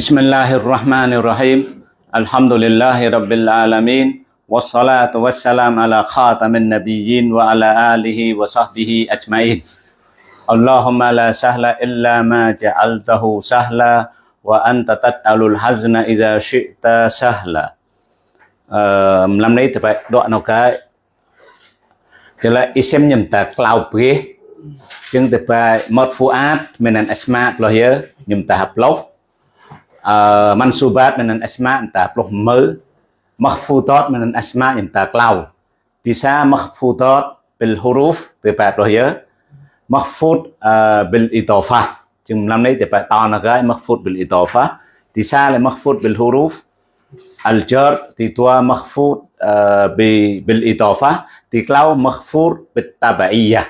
بسم الله الرحمن الرحيم الحمد لله رب العالمين والصلاة والسلام على خاتم النبيين وعلى آله وصحبه أجمعين اللهم لا سهل إلا ما جعلته سهلا وأنت تجعل الحزن إذا شئت سهلا đấy thì phải đoạn nào cái thì là isem nhầm ta cloud bế. Chứng thì phải một uh, mansubat dengan asma entah puluh me makhfudat dengan asma entah klau bisa makhfudat bil huruf te pa puluh ya makhfud uh, bil itofah chừng năm nay te pa ta na gai makhfud bil itofah bisa le makhfud bil huruf al jar ti tua makhfud uh, bi bil itofah ti klau makhfud bit tabaiyah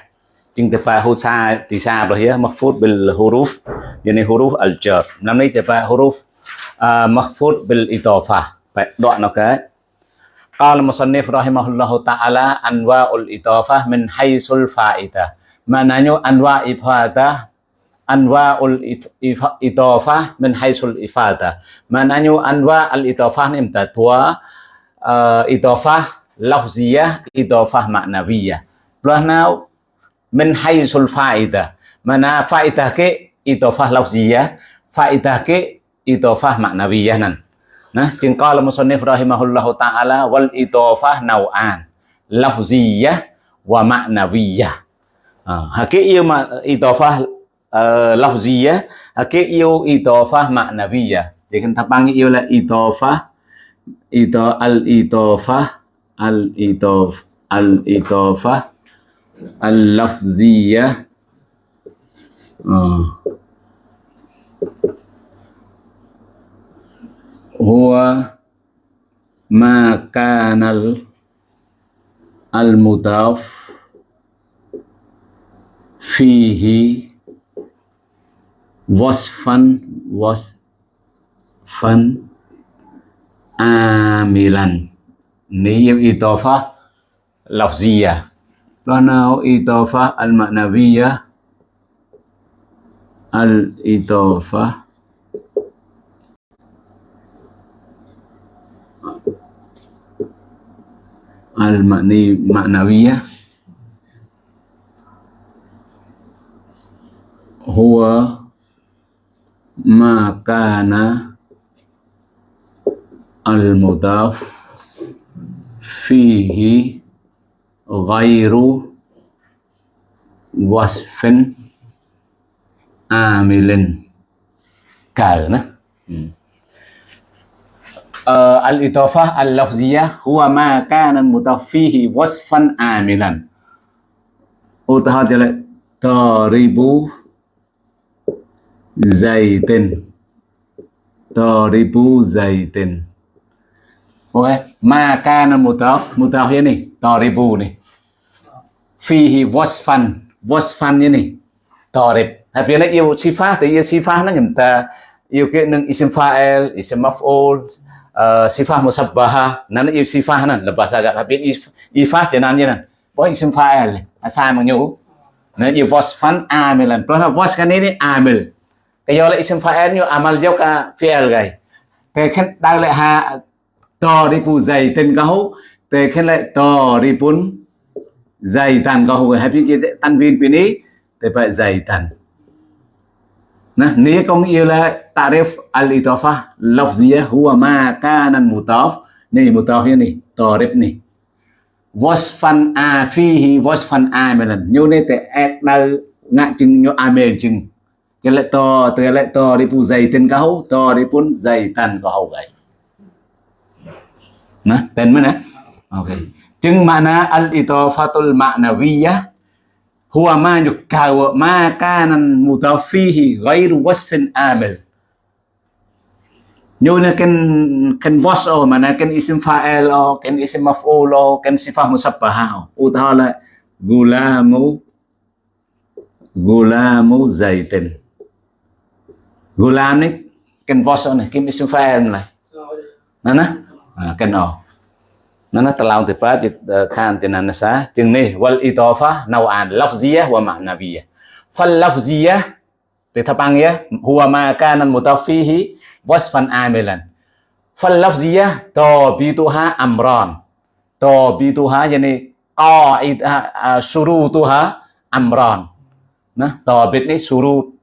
chừng te pa hu sa ti sa puluh ya makhfud bil huruf yeni huruf al jar nam nay huruf uh, mahfud bil idafah baik doa nak qala musannif rahimahullahu taala anwaul idafah min haisul faidah Mananyu anwa ifadah anwaul idafah min haisul ifadah Mananyu anwa al idafah nim ta tua ah, uh, idafah lafziyah idafah ma'nawiyah plus now min haisul faidah mana faidah ke? Idafah lafziyah faidah ke idafah maknawiyah nan. Nah จึง qala musannif rahimahullahu taala wal idafah nau'an lafziyah wa maknawiyah. Ha hakiki idafah uh, lafziyah cái yêu idofah maknawiyah. Jadi kita panggil yêu là idofah ito al idofah al idof al idofah al lafziyah uh. huwa ma kanal al mudaf fihi wasfan wasfan amilan. Nếu itofa lafziyah Lanau itofa al maknawiyah al الإضافة المعنوية هو ما كان المضاف فيه غير وصف amilin. Cả nữa. Ừ. Ờ, al-itafah al-lafziyah huwa ma kana mutaffihi wasfan amilan. Utahad lại. Taribu zaitin taribu zaitin ok ma kana mutaf mutaf như này taribu này fihi wasfan wasfan như này tarib. Hai pia na yêu sifa te ia sifa na ngem ta yêu cái nang isim fa'il, isim maf'ul, sifah musabbaha, nan iyo sifah nan lepas agak tapi ifah tenan nan. Bo isim fa'il, asa manyu. Nan iyo wasfan amilan. Pernah was kan ini amil. Kayo la isim fa'il nyu amal jok a fi'il gai. Ke khen dai la ha to ri pu zai tin ka hu, te khen la to ri pun zai tan ka hu. Happy ke tanwin pini te pa zai tan nah ni kong yêu là tarif al itofa lafziyah huwa ma kanan mutaf ni mutaf ni tarif ni wasfan a fihi wasfan amilan Nyu này te ek dal ngạ chừng nyu amel chừng. Cái lệ to từ lệ to đi pu dày tên cao to đi pun dày tan cao gầy. Nah tên mana okay chừng mana al itofatul ma'nawiyah huwa ma yukawa ma kana mutafihi ghairu wasfin amil như là cái kan was o mana cái isim fa'il o kan isim maf'ul o kan sifah musabbaha o utahala gulamu gulamu zaitin gulam ni kan vos ni kim isim fa'il này. Nó nó cái o nó nó talau thì phát khan thì nana sa chừng này wal itofa nau'an lafziyah wa ma'nawiyah fal lafziyah tetapang ya huwa ma kana mutafihi wasfan amilan fal lafziyah tabituha amran tabituha yani qaidah syurutuha amran nah tabit ni surut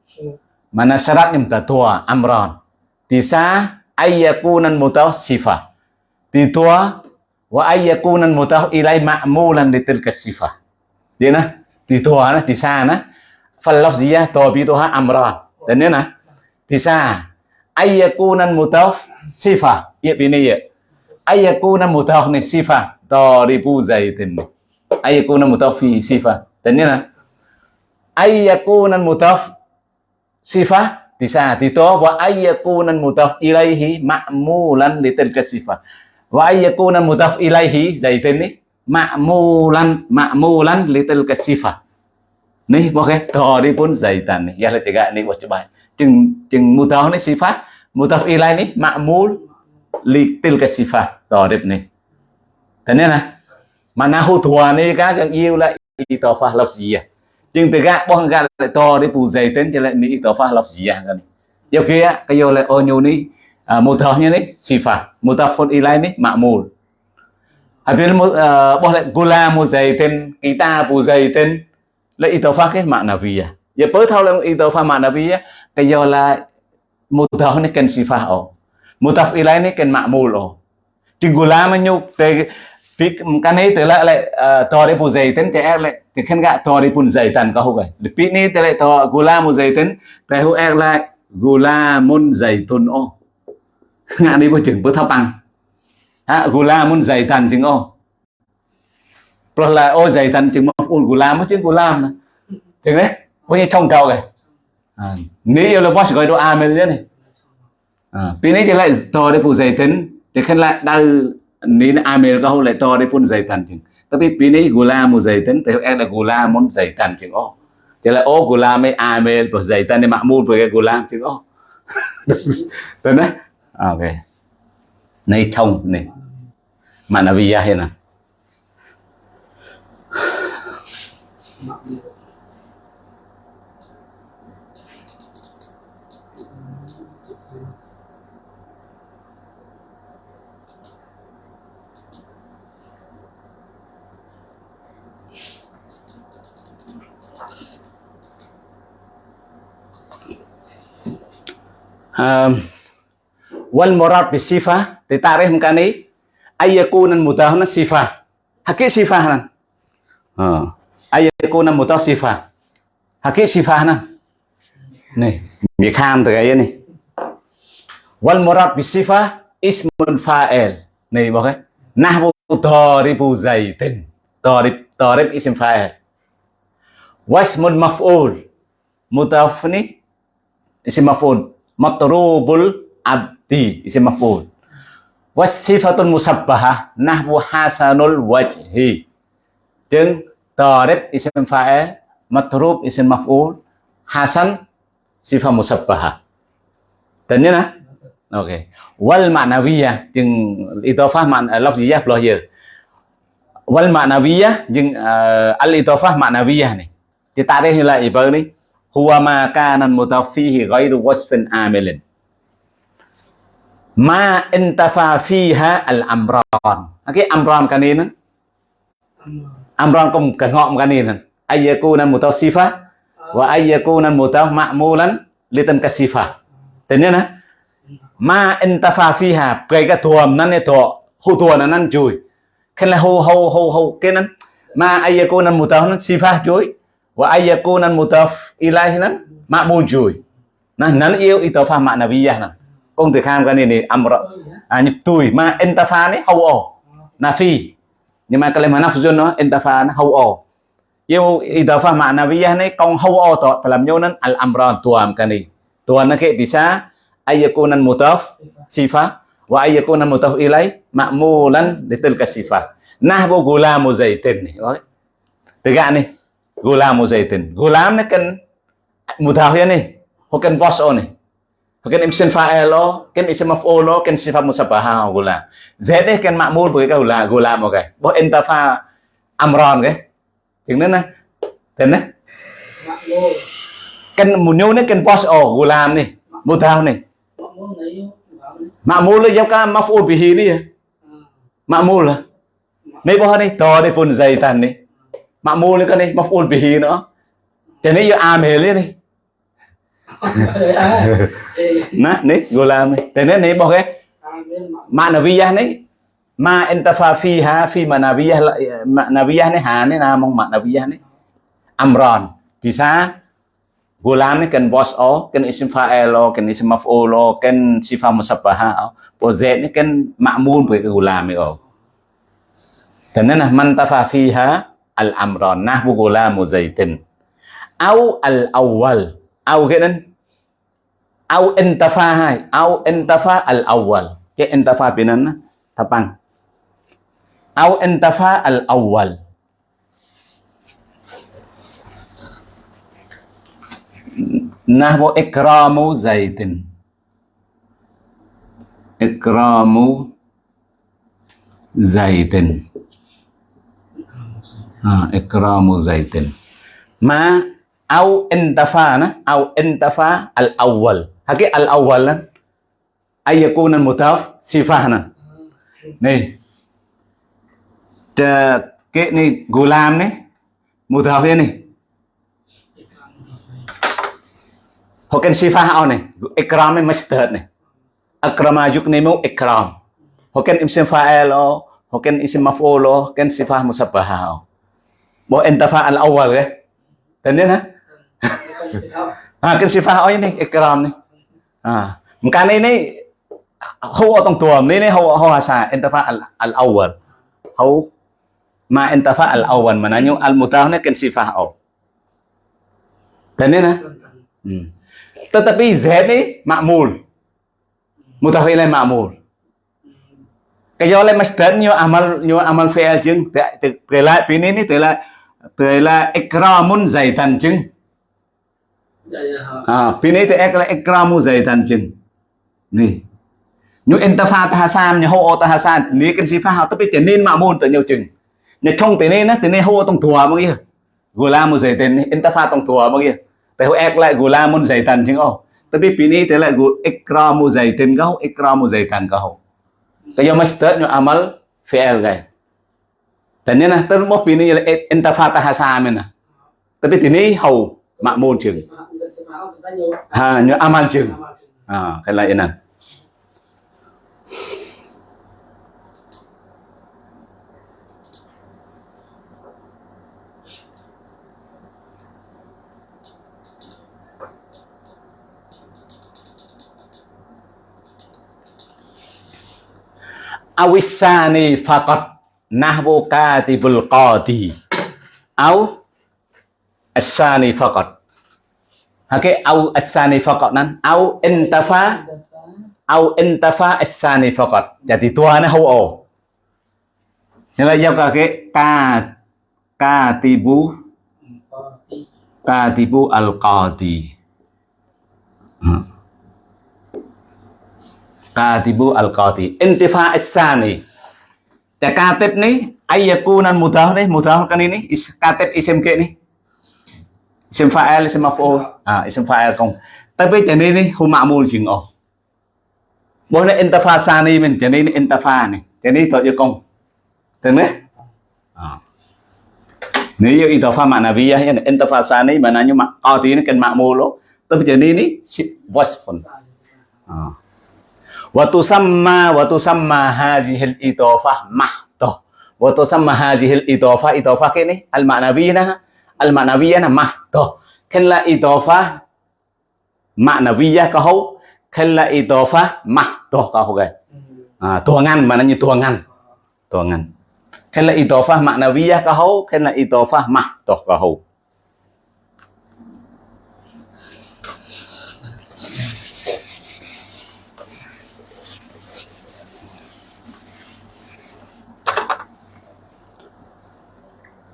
mana syarat tua amran tisa ayyakunan sifah titua wa ayyakunan mutah ilai ma'mulan li tilka sifah. Dia na titua na tisa na fal lafziyah tabituha amran dan dia na tisa ayyakunan mutaf sifah. Ya ini ya ayyakunan mutaf ni sifah taribu zaitin. Ayyakunan mutaf fi sifah. Dan dia na ayyakunan mutaf sifah bisa dito wa ayyakunan mutaf ilaihi ma'mulan li tilka sifah wa ayyakunan mudaf ilaihi zaitin ni ma'mulan ma'mulan litil tilka sifah ni okay to đi pun zaitan ni ya la tiga ni wa coba chừng chừng mudaf ni sifat, mudaf ilai ni ma'mul litil tilka sifat to đẹp ni thế nên là, mà na hô thua ni các cái yêu lại itofah lafziyah à? chừng tiga gạ bong gạ lại to đi, bù dày tên cho lại ni itofah lafziyah kan yêu kia cái yêu lại ô nhu ni mutaf ni sifat mutafun ilai ni ma'mul Habis uh, boh lại gula mu zaitin kita bù dày tên lại itofah cái makna via ya bớ thao lang itofah makna via kaya la mutaf ni kan sifah o mutaf ilai ni kan ma'mul o cingula menyuk te pik kan itu la le tori pu zaitin te er le ke kan ga tori pun zaitan ka hoga le pi ni te le to gula muzaitin te hu er la gula mun zaitun o nga đi bo chừng bớ thao ăn. Ha gula mun zaitan chừng o pro là ô zaitan chừng một gula mới chừng gula chừng đấy bao như trong cầu à, này à, yêu là boss gọi đồ amen thế này. À, này thì lại to để phụ dày tính. Để khen lại đau ní amen có không lại to để phun dày tàn chừng. Tapi pin này gula muốn dày tính thì em là gula muốn dày thần chừng ô thì là ô gula mấy amen của dày tàn để mạ mua với cái gula chừng ô tên đấy ok. Nay thông này. Mà nó via hay nè um wal murad bi sifah ditarikh mkani ayyakunan mudahna sifah hakik sifah nan ha. Ayyakunan mudah sifah hakik sifah nan nih bị kham từ cái này wal murad bi sifah ismun fa'il. Nih bao cái nahwu taribu zaitin tarib tarib ism fa'il. Wasmun maf'ul. Mudaf ni ism maf'ul. Matrubul abdi isim maf'ul wasifatun musabbahah nahwu hasanul wajhi. Jeung tarib isim fa'il matrub isim maf'ul hasan sifat musabbahah. Dan ni nah oke. Okay. wal ma'nawiyah jeung idhofah man lafziyah belah ya. Wal ma'nawiyah jeung uh, al idhofah ma'nawiyah ni ditarik nilai ibarat ni huwa ma kana ghairu wasfin amilin ma intafa fiha al amran Ok, amran cái này nè. Amran cũng cần ngọn cái này nè. Ayyakuna mutasifa wa ayyakuna mutaf ma'mulan litan kasifa tên nhá nè ma intafa fiha cái cái thuần năn này thọ hô thuần năn chui. Khen là hô hô hô hô cái năn ma ayyakuna mutaf năn sifa chui. Wa ayyakunan mutaf ilahi nan chui. nah nan yêu itofa ma'nawiyah nan công từ kham cái này này amra à nhập tuổi mà entafa này hầu ổ. Nafi nhưng mà cái này mà nafzun nó entafa nó hầu ổ. Yêu itofa ma'nawiyah này công hầu ổ to dalam nyonan al amran tuam cái này. Tuan nó cái bisa ayyakunan mutaf sifat wa ayyakunan mutaf ilai ma'mulan litilka sifat nah bo gulamu zaitin nih từ gạ này, gulamu zaitin gulam ni kan mutaf ya hoặc cần was o ni em isim fa'il elo, kan isim maf'ul o kan sifat musabbaha o e gulam z ni kan ma'mul với cái gula gula một cái bo pha amron cái. Tiếng nữa nè tên nè kan munyo ni kan boss oh gulam ni mudaf ni ma'mul ni jauh kan maf'ul bihi đi à. ya ma'mul là. Mấy boh này to này pun zaitan ni ma'mul cái này ni maf'ul bihi nữa. Cái này giờ amil này nah ni gulam ni cho nên ni boh cái ma'nawiyah ni ma intafa fiha fi manawiyah manawiyah ni ha ni namong manawiyah ni amran thì sao gulam ni kan bos o kan isim fa'il o kan isim maf'ul o kan sifat musabbaha o po z ni kan ma'mun pe cái gulam ni o tene nên man tafa fiha al amran nahwu gulamu zaitin au al awwal au cái nên au intafa hai. Au intafa al awwal cái intafa bên นั้น tapang au intafa al awwal nahwu ikramu zaitin ikramu zaitin ha ikramu zaitin ma au intafa na? Au intafa al awwal haki al awwal na? Ay yakun al mutaf sifah na? Ni. Cái này gulam này mutaf ni? Hoken sifah ni? Ikram ni masdar ni? Akrama yuknimu ikram. Hoken isim fa'il o hoken isim maf'ul o hoken sifah musabbah o bo intafa al awwal ke? Tanda ha ken sifah o ni ikram ni. Ha mkan ni hau ở trong tuồng นี่นี่ hau hau hasa intafa al al awwal hau ma intafa al awwal mananya al mutaf ni ken sifah o tanda na? Hmm. Tetapi Z ni makmul. Mutaf ilaih makmul. Cái do lên masdar nyo amal nyo amal fi'il chứng từ lại phía này từ lại từ lại ikramun zaitan chứng Dạ, dạ, à phía này từ ikramu zaitan chứng này nyo ta tahasan nyo ho ta tahasan ni kan sifah tapi tenin makmul tự nhiều chứng nyo trong từ này nó từ này ho tông thua mà kia gulamu zaitan intafa tông thua mà kia ho ek lại gulamun zaitan chừng ô. Tapi pini te lại ikramu zaitin kau, ikramu zaitan kau. Kaya master nyo amal fi'il gay. Dan na ter mo pini là intafata hasamin na. Tapi tini hầu môn chừng. Ha nyo amal chừng. À cái lại inan. awisani faqat nahwu katibul qadi au asani faqat hake au asani faqat nan. Au intafa au intafa asani faqat. Jadi tua nó hậu ổ nên là giao cả cái ka katibu katibu al qadi katibu al qadi intifa tsani ya katib ni ayyakunan mudhaf ni mudhaf kan ini is, katib isim ke ni isim fa'il isim maf'ul à isim fa'il không? Tapi cho này ni hum ma'mul chừng ồ bố này intifa sani mình cho này intifa này. Cho này thôi cho công thế đấy à. nếu như intifa ma'nawiyah ya intifa sani maknanya qadi ni kan ma'mul tapi cho này ni wasfun à. Wa tusamma wa tusamma hadhihi al-idafah mahdah wa tusamma hadhihi al-idafah idafah ke ni al-ma'nawiyah al-ma'nawiyah na mahdah kan la idafah ma'nawiyah ka ho kan la idafah mahdah ka hau gai à tua ngăn, mà nó như tua ngăn. Tua ngăn. Kan la idafah ma'nawiyah ka ho kan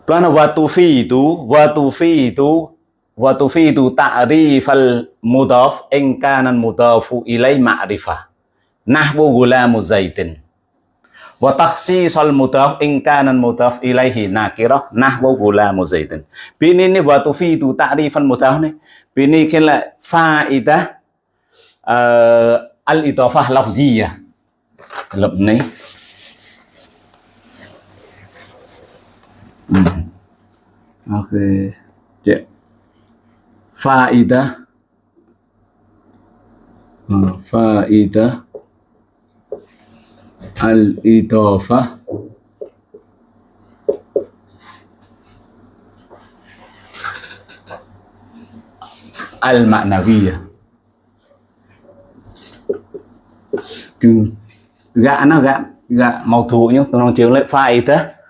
la idafah mahdah ka ho Plana watufi itu watufi itu watufi itu ta'rifal mudaf in kana mudafu ilai ma'rifah. Nahwu gulamu zaitin. Wa takhsisul mudaf in kana mudaf ilaihi nakirah nahwu gulamu zaidin bini ni wa tufidu ta'rifan mudaf ni. Bini kila fa'idah uh, al idafah lafziyah. Lập ni hmm. ok yeah. Ừ, fa'idah uh, al-idafah al-ma'nawiyah gạ nó gạ gạ màu thủ nhá tôi nói chiếu lại. Faida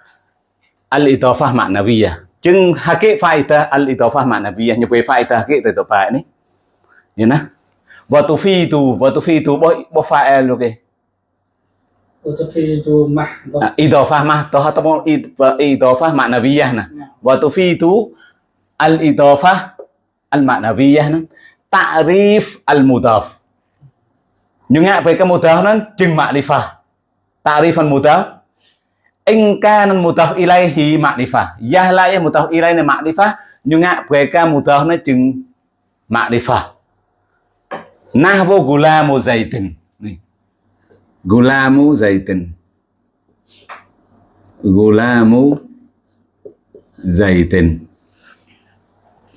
al-idhafah ma'nawiyah jeng hakik faedah al-idhafah ma'nawiyah nyebuhi faedah hakik itu pak ni ya nah wa tufidu wa itu boh bo fa'il oke Watufidu mahdoh Idofah mahdoh atau idofah maknawiyah nah. itu al-idofah al-maknawiyah nah. Ta'rif al-mudaf. Nyungak baik ke mudaf nan jeng makrifah. Ta'rif al-mudaf in kana mudaf ilaihi ma'rifah ya la ya mutaf ilaihi ma'rifah nhưng ngại về cái mudaf nó chừng ma'rifah nahwu gulamu zaitin Gulamu zaitin. Gulamu zaitin.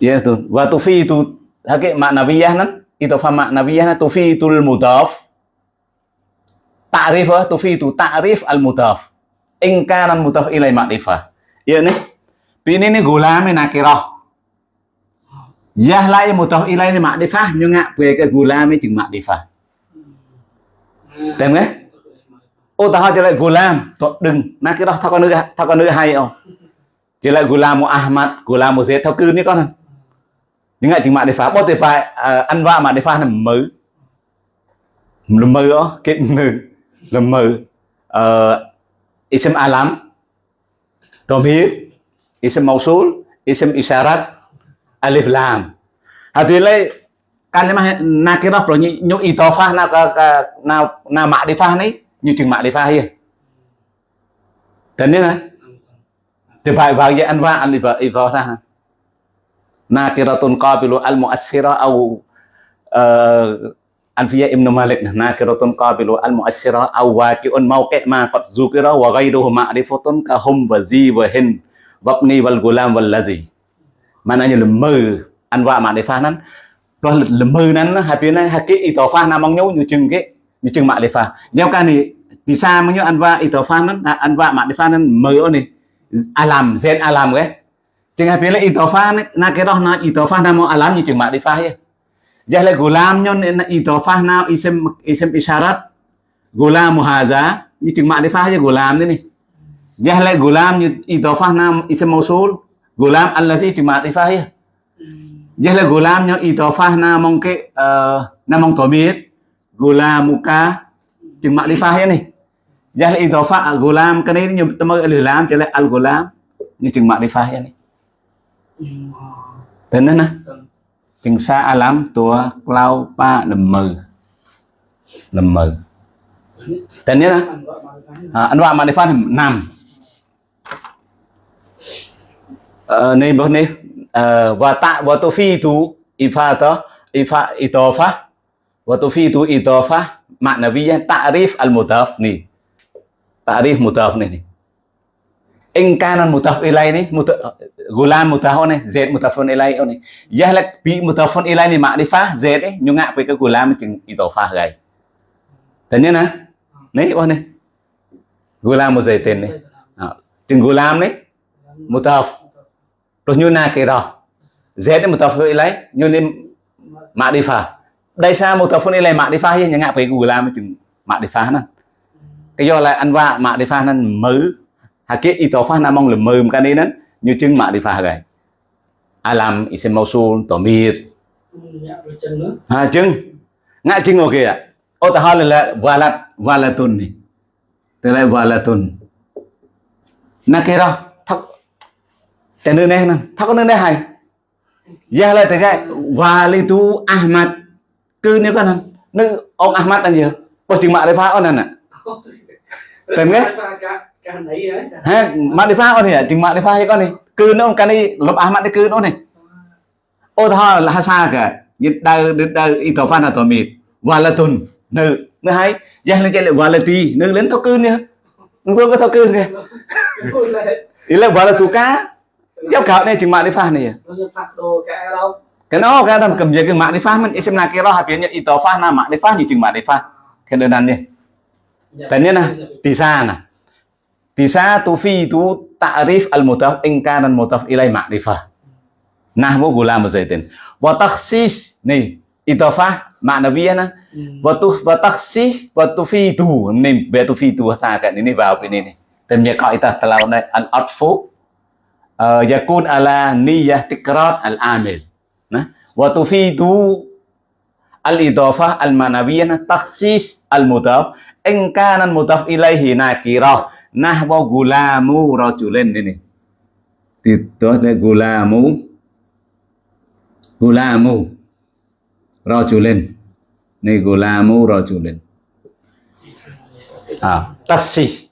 Ya tu. Wa tufitu hakik maknawiyah nan itu fa maknawiyah nan tufitul mudaf. Ta'rif wa tufitu ta'rif al mudaf. In kana mudaf ilai ma'rifah. Ya ni. Ini ni gulam ni nakirah. Yah lai mutaf ilai ni ma'rifah nyunga ngạ ke cái gulam ni chừng ma'rifah. Tem nghe? Ô ta cho lại gulam, to đừng, na cái con nữ thao con nữ hay không? Chỉ lại gulam Ahmad, gulam Zaid thao cư ní con. Nhưng ngại chừng mạng để phá, bó tuyệt phải à, ăn vạ mạng để là mơ. Là mơ đó, cái là mơ isim alam, Tomir, isim mausul, isim isyarat, alif lam. Habis lại kalimah nakirah pro nyu idofah na ka, ka na na ma'rifah ni nyu chừng ma'rifah ya dan ni lah anh bagi anwa al idofah nakiratun qabilu al mu'assira au uh, Anfiya Ibn Malik nakiratun qabilu al-mu'ashira au waqi'un mawqi' ma qad zukira wa ghayruhu ma'rifatun ka hum wa zi wa hin wabni wal gulam wal ladzi maknanya lemu anwa ma'rifah nan. Rồi lemu nan habisnya hakik itofah namanya như chừng cái như chừng ma'rifah nhau cái này vì sao mà như anwa itofah nan anwa ma'rifah nan mơ ni. Alam, zen alam ke. Chừng habisnya itofah na cái đó na itofah namo alam như chừng ma'rifah ya Jahla gulam nyo itofah na isem isem isyarat. Gulam hadza như chừng ma'rifah ya gulam ini Jahla gulam như itofah na isem mausul. Gulam allazi chừng ma'rifah ya Jahla gulam nyo itofah na mong ke uh, na mong tomit gulamuka chừng ma'rifah ya ni. Jahla itofah gulam cái này như tâm al lam trở lại al gulam như chừng ma'rifah ya ni. Thế nên nè chừng xa alam tua lao pa lầm mờ lầm mờ tên nhớ nè à, anh vào mà đi phát nằm nên bữa nay và tạ, và tôi phi tu ifa to ifa itofa và tôi phi tu itofa makna vi ta'rif al mutaf ni. Ta'rif mutaf ni in kana mutaf ilai ni muta, gulan mutaf ni z mutafun ilai ni yahla bi mutafun ilai ni ma'rifah z ni nyunga pe cái gulan chừng itofa gai tanya na nè on bao gulan gulam một giây tên này. Chừng gulam đấy mutaf rồi như na cái đó. Z đấy mutaf ilai như nên ma'rifah đây sao mutafun ilai ma'rifah nhunga pe gulam chừng ma'rifah nè cái do là anh va ma'rifah nan mới hakik itofah na mong lemem kan ini như chừng ma'rifah gai alam isim mausul tomir ha, chứng. Ngạ chứng ngồi kìa ô, ta hỏi là valat valatun này. Tức là valatun na kia đâu thắc cho nên này nè thắc nên đây hay. Giờ là thế cái valitu ahmad. Cứ nếu con nữ ông ahmad anh gì? Có chừng ma'rifah ông nè Tem ke? Ha, makrifah oh ni ya, jeung makrifah ya con ni. Cứ nó cái này lục Ahmad ni cứ nó này. Ô tho là hasa ka. Như đau đau itofan atau mid. Walatun. Nữ, nữ hay. Yang lên chạy lại walati, nữ lên thao cư nha. Tôi có thao cư kìa. Ý là walatu cá. Giáo khảo này chừng makrifah này. Cái nó cái đó cầm về cái makrifah mình isem nak kira habis nya itofah na makrifah ni chừng makrifah. Cái đơn này. Tanya na, tisa na. Tisa tufidu ta'rif al-mudaf in kana al-mudaf ilai ma'rifah. Nahwu gulam zaitin. Wa takhsis nih idafah ma'nawiyah na. Wa tu wa takhsis wa tufidu nih be tufidu sakat ini vào bên này này. Tem nya kaidah telau này al-atfu uh, yakun ala niyyah tikrar al-amil. Nah, wa tufidu al-idafah al-manawiyah takhsis al-mudaf in kana al-mudaf ilaihi nakirah nahwa gulamu rajulin ini. Itu gulamu. Gulamu rajulin. Ini gulamu rajulin. Ah. Taksis.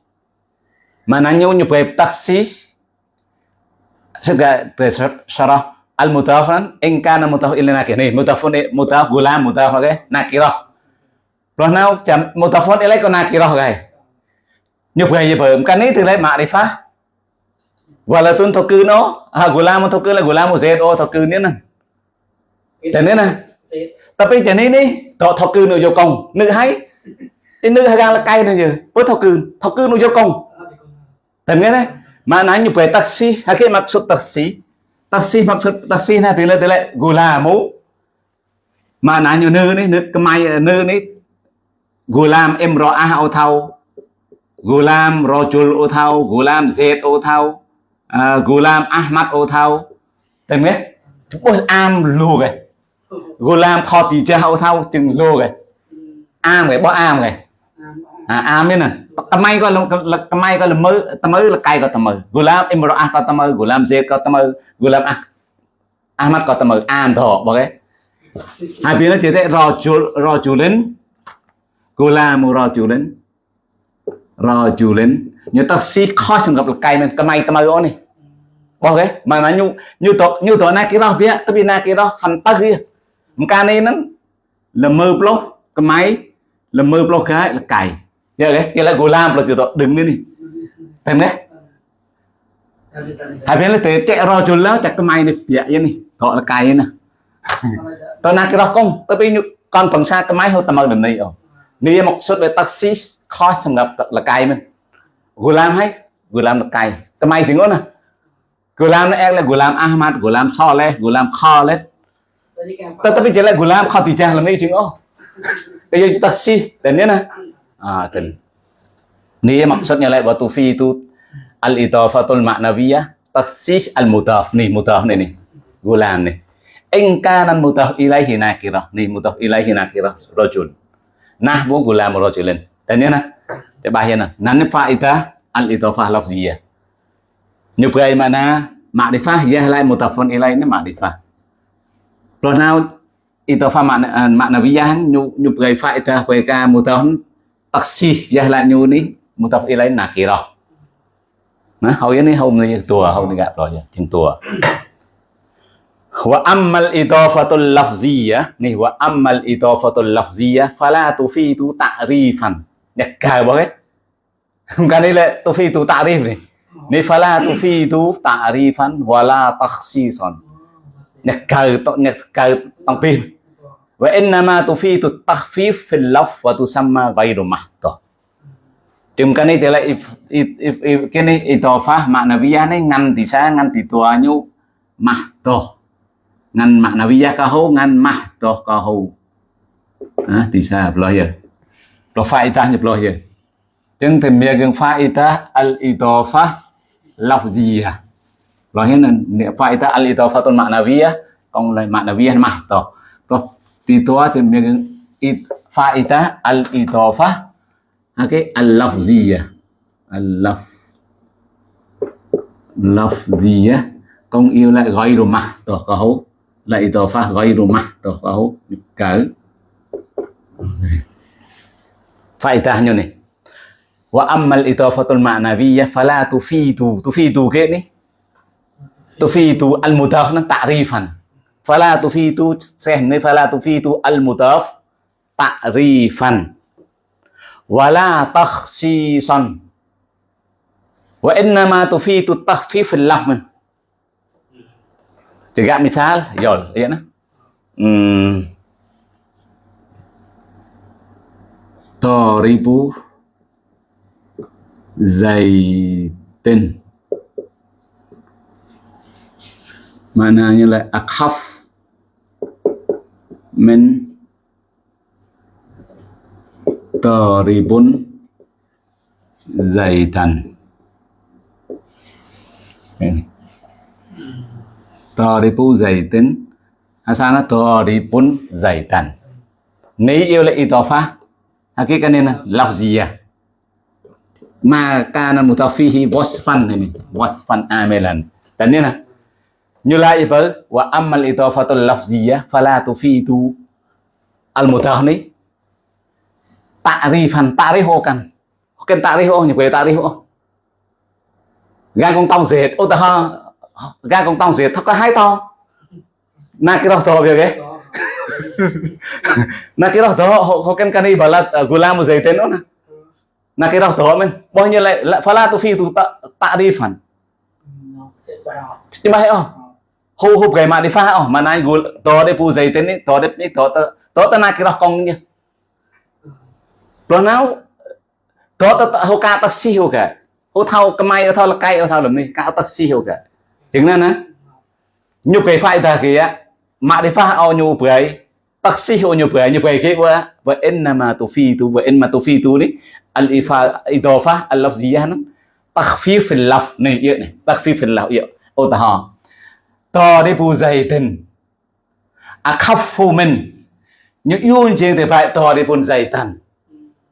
Mananya nyebab taksis. Sega syarah al mudafan in kana mudaf ila nakir nih mudafun mudaf gulam mudaf okay nakirah. Nào chậm mudafun ilai ko nakirah như vậy như vậy cái này từ lấy mạng để phá và là tuân thọ cư nó. À gulam thọ cư là gulam một zed nè. Thế nữa nè. Tapi thế này đi. Thọ thọ cư nó vô công. Nữ hay. Cái nữ hay là cay này giờ với thọ cư. Nó vô công. Này mà nói như vậy taxi. Cái maksud taxi. Maksud này thì là từ lại gulamu mà nói như nữ này nữ cái mai nữ này. Gulam imra'ah ô thau Gulam Rojul ô thau Gulam Zed ô thau à, Gulam Ahmad ô thao Tên biết Bôi am lù rồi Gulam Khotija ô thau chừng lù rồi Am rồi bó am rồi à, am biết nè. Tầm may coi là tầm may coi là mới Tầm mới là cay có tầm mơ Gulam Imra'ah có tầm mơ Gulam Zed có tầm mơ Gulam ah Ahmad có tầm mơ am thọ bỏ cái. Hai phía nó chỉ thế Rojul Rojulin Gulam Rojulin rồi chú lên như tao xí khó xong gặp cái mình cái mày cái mày này bỏ cái mà nó như như tổ như tổ này kia đó biết tao biết này kia đó hành tao kia một cái này nó là mơ block cái máy là mơ block cái là cày giờ cái giờ là gù lam là chú tổ đứng lên đi tên đấy hai bên là thế chạy rồi chú lão chạy cái mày này bịa vậy này gọi là cày nè tao này kia đó không tao biết như con phần xa cái máy hơi tao mơ đầm này rồi นี่một số về taxi ខុសសម្រាប់លកាយមិនហ្គូឡាមហើយហ្គូឡាមលកាយថ្មីជាងណាហ្គូឡាមអែកលហ្គូឡាមអាហ្មាត់ហ្គូឡាមសលេហ្គូឡាមខលេtetapi jelek gulam khadijah lami jing oh kayak kita sih dan ya nah ah dan ini maksudnya like waktu fi itu al idafatul maknawiyah taksis al mudaf nih mudaf nih nih gulam nih in kana mudaf ilaihi nakirah nih mudaf ilaihi nakirah rajul nah nahbu gula rajulin dan ya nah coba ya nah nanti faida al idofah lafziyah nyubai mana ma'rifah ya lai mutafon ilai ini makrifah rồi nào idofah makna maknawiyah nyubai faedah về cái mutafon taksih ya lai nyu ni mutaf ilai nakirah nah hầu ini hầu này tua hầu này gặp rồi chừng tua wa ammal idafatul lafziyah ni wa ammal idafatul lafziyah fala tufitu ta'rifan. Nhạc cờ bao hết cái này là tu ta'rif này ni fala tufitu ta'rifan wala takhsisan. Nhạc cờ nhạc cờ tông pin. Wa innama tu phi takhfif fil laf wa tusamma ghairu mahdoh Trong cái này thì là if, if, if, if, cái này itofah maknawiyah này ngăn thì sa ngăn thì tua nyu mahdoh ngan makna wiyah kahu ngan mah toh kahu à, thì sao lo gì lo phải ta nhập lo gì chứng thì mẹ gần phải ta al itofa lafziya à? lo hết nên nè phải ta al itofa tôn makna wiyah còn lại makna wiyah mah toh toh thì toa thì mẹ gần it phải ta al itofa okay al lafziya à? al laf lafziya con yêu lại gọi rồi mà toh kahu hấu lại idafah gọi rồi mà to có hấu cỡ. Faedahnya nih wa ammal idafatul ma'nawiyah fala tufidu tufidu ke ni tufidu al mudaf nó ta'rifan fala tufidu xem ni fala tufidu al mudaf ta'rifan wala takhsisan. Wa innama tufidu takhfif al lafz juga misal yol ya nah hmm Toribu Zaitin Mananya là akhaf min Toribun Zaitan Toribu Zaitin Asana dày tần nấy yêu là itofa hakikannya lafziyah ma kana mutafihi wasfan ini wasfan amilan dan ini nah nyulai itu wa amal là lafziyah fala tufidu al mutah ni ta'rifan ri kan cái ta'riho như ri ta'riho gan con tông dệt, ô gan con tông dệt thật có hai to. Na cái đó to việc ấy nakira to hokan kani balat gulam zaitin ona nakira to men. Bao nhiêu lại fala tu fi tu ta'rifan nhưng mà hay oh hu hu cái mà đi pha oh mà nai gul to de pu zaitin ni to de ni to to ta nakira kong nha pro nào to ta hu ka ta si hu cả hu thao cái mai thao là cây thao làm ni ka ta si hu cả tiếng nên á. Nhục cái phải ta kia mà đi pha ao nhu bưởi taksihu nyu bưởi nyu bưởi cái phi tu và ma mà tu phi tu đi. Al ifa idafa al lafziyah nó takhfif fil laf này yêu này. Takhfif fil laf yêu ô ta ha to đi bu dày tình. À Phu mình. Những yun trên thì phải to đi bun dày tan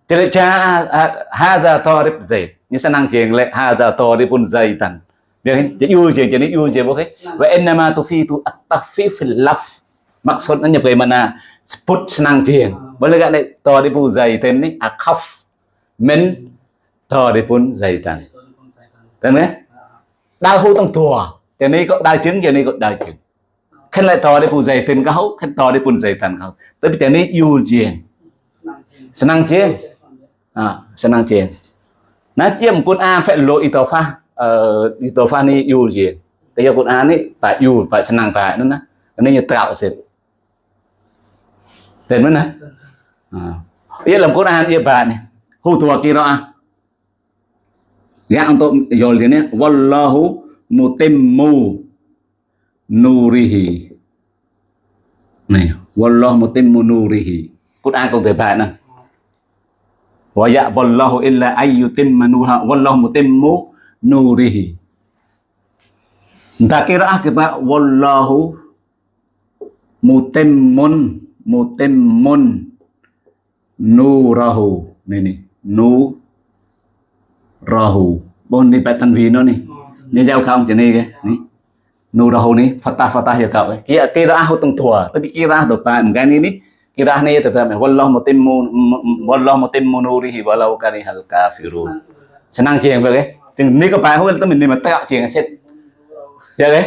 thì lại cha à, à, ha ra to đi dày. Như sao năng chuyện lại ra to đi bun dày tan Dia yu je jadi yu boleh. Wa inna ma tufitu at-takhfif fil laf. Maksudnya bagaimana sebut senang jieng. Boleh gak nek to di pu zaitan ni akhaf min to di pun zaitan. Đúng không? Đau hô tông tùa. Cho nên có đau chứng, cho nên có đau chứng. Khen lại to di pu zaitan kau, khen to di pun zaitan kau. Tapi cho nên yu jieng. Senang jieng. À, senang jieng. Nah, tiêm quân a phải lộ itofa uh, ni yu je. Kaya Quran ni tak yu, tak senang tak nó Ini nyetak sih. dan mana? À. Ia dalam Quran ia bạn này. Hu tua qiraah. Ya untuk yol ni wallahu mutimmu nurihi. Này, wallahu mutimmu nurihi. Quran cũng thể bạn nè. Wa ya'ballahu illa ayyutimma nuha wallahu mutimmu nurihi. Entah kiraah kita wallahu mutimmun mutimmun nurahu. Ini nu rahu bon đi bài tanvi nó này nhớ giao không chỉ này cái này nu rahu này fatah fatah ya kau kia kiraah tung tua. Tapi kiraah tu pan kan ini kiraah ni tetap wallahu mutimmu wallahu mutimmu nurihi walau karihal kafirun. Senang je yang begitu chừng ní có bài không tới mình đi mà tạo chuyện sẽ giờ dạ đấy.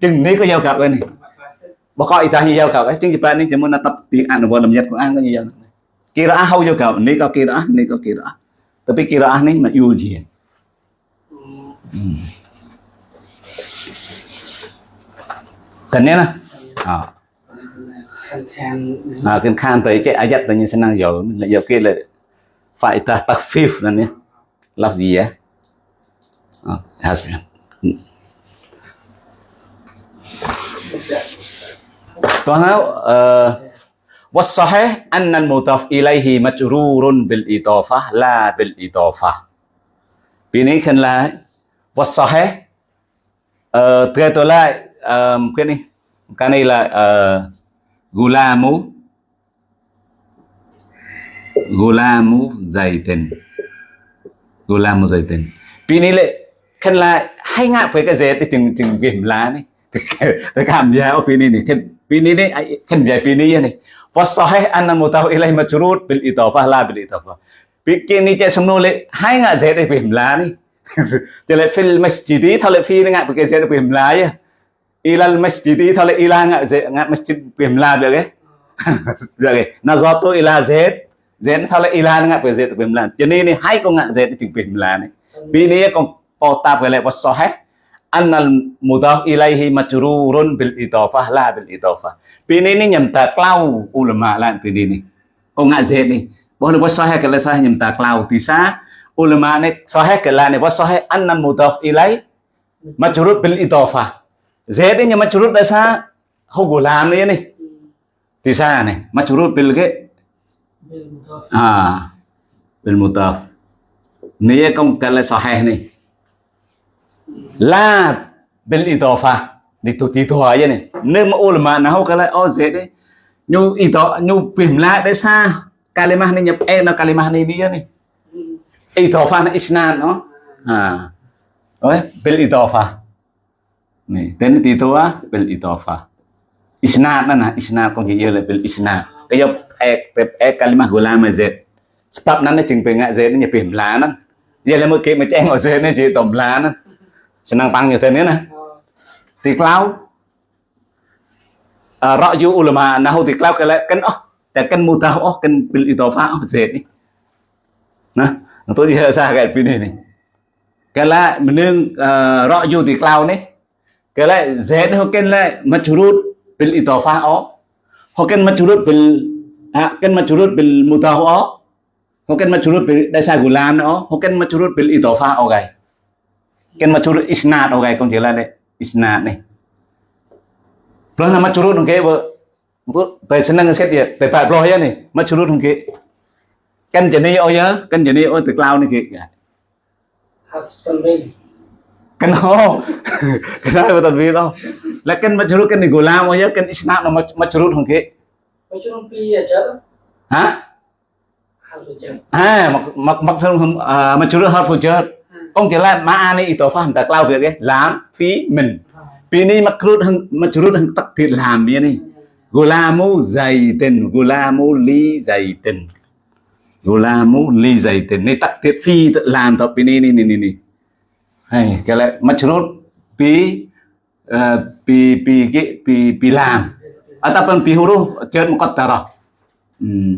Chừng ní có giao cặp này. Bà coi ra như giao cặp ấy. Chừng bạn ní chỉ muốn tập tiếng Anh và làm nhật của Anh cái như vậy kira hau giao cặp. Ní có kira ní có kira tapi kira ní mà yêu gì cần ừ. nhé nè. Ờ. À à cái khan tới cái ayat là như thế nào giờ là giờ kia là phải ta takfif là nhé. Làm gì vậy has Tuan tahu ờ, was sahih anna al-mudaf ilaihi majrurun bil idafah la bil idafah. Bini này khen là wasahih uh, ờ, tựa tôi lại um, cái này cái này là uh, gulamu gulamu zaitin gulamu zaitin. Bini này lại khen là hay ngạ với cái gì thì chừng chừng game lá này. Cái cảm giác ở pini này, khen, pini này khen về pini này. Wasahih anna mutahu ilai majrur bil idafah la bil idafah bikin ni cek semua le hai ngak zet di pimla ni jadi fil masjidi thale fi ngak bikin zet phim pimla ya ilal masjidi để ila lá zet ngak masjid pimla được cái được cái nazatu ila zet zet thale ila ngak để zet lá. Cho nên ni hai con ngak zet di pimla ni bi ni con otab gelek was sahih. Annal mudaf ilaihi majrurun bil idhofah la bil idhofah. Bini ini nyemtak lau ulama lan bini kok ngak zeni bahwa was sahih gelek sahih nyemtak lau tisa. ulama ne sahih gelek ne was sahih. Annal mudhaf ilai majrur bil idhofah. Zeni nya majrur desa hugulam ini. Nih di sana nih majrur bil ke ah bil mudhaf ini kong gelek sahih nih la bil idofa itu itu aja nih nem ulama nahu kalau oh z deh nyu itu nyu pimla deh sa kalimah ni nyep eh no kalimah ni dia nih idofa na isnan no ah oh bil idofa nih dan itu ah bil idofa isnad mana isnad con gì là bil isnad cái dòng e e kalimah gulam z sebab nana chừng pengat z ni nyep pimla nan giờ là một cái mà chen ở z ni chỉ tổng lá nan senang panggil tadi nah tiklau ra'yu ulama nahu tiklau kala kan ohแต่กันมุตาอ๋อกันเป็นอิตอฟ้าอ๋อเสร็จนี่นะตัวที่เราทราบกันปีนี้นี่ก็ละมันนึงรออยู่ที่กล่าวนี่ก็ละเสร็จเขากันละมัจรุดเป็นอิตอฟ้าอ๋อเขากันมัจรุดเป็นอ่ะกันมัจรุดเป็นมุตาอ๋อเขากันมัจรุดเป็นได้ใช้กุลามอ๋อเขากันมัจรุดเป็นอิตอฟ้าอ๋อไง kan macurut isnad okay kong jela ne isnad ne Belum nama curut nungke bo bu bai seneng set ya bai bai bloh ya nih macurut nungke kan jadi oh ya kan jadi oh từ cloud nih ki husband bin kan ho kenapa betul bi đâu. Là kan macurut kan ni gulam oh ya kan isnad no macurut nungke macurut pi aja hả? À mặc mặc mặc xong macurut harfu jar không chỉ là ma'ani itu faham tak lau việc ấy làm phí mình. Vì ni makrut hang majrur hang tak thiệt làm vậy ni gulamu zaitin gulamu li zaitin gulamu li zaitin Này tak thiệt phi làm tập vì này này này ni hay cái lại majrur pi pi pi cái pi pi làm. Ataupun pi huruf cer muqaddara hmm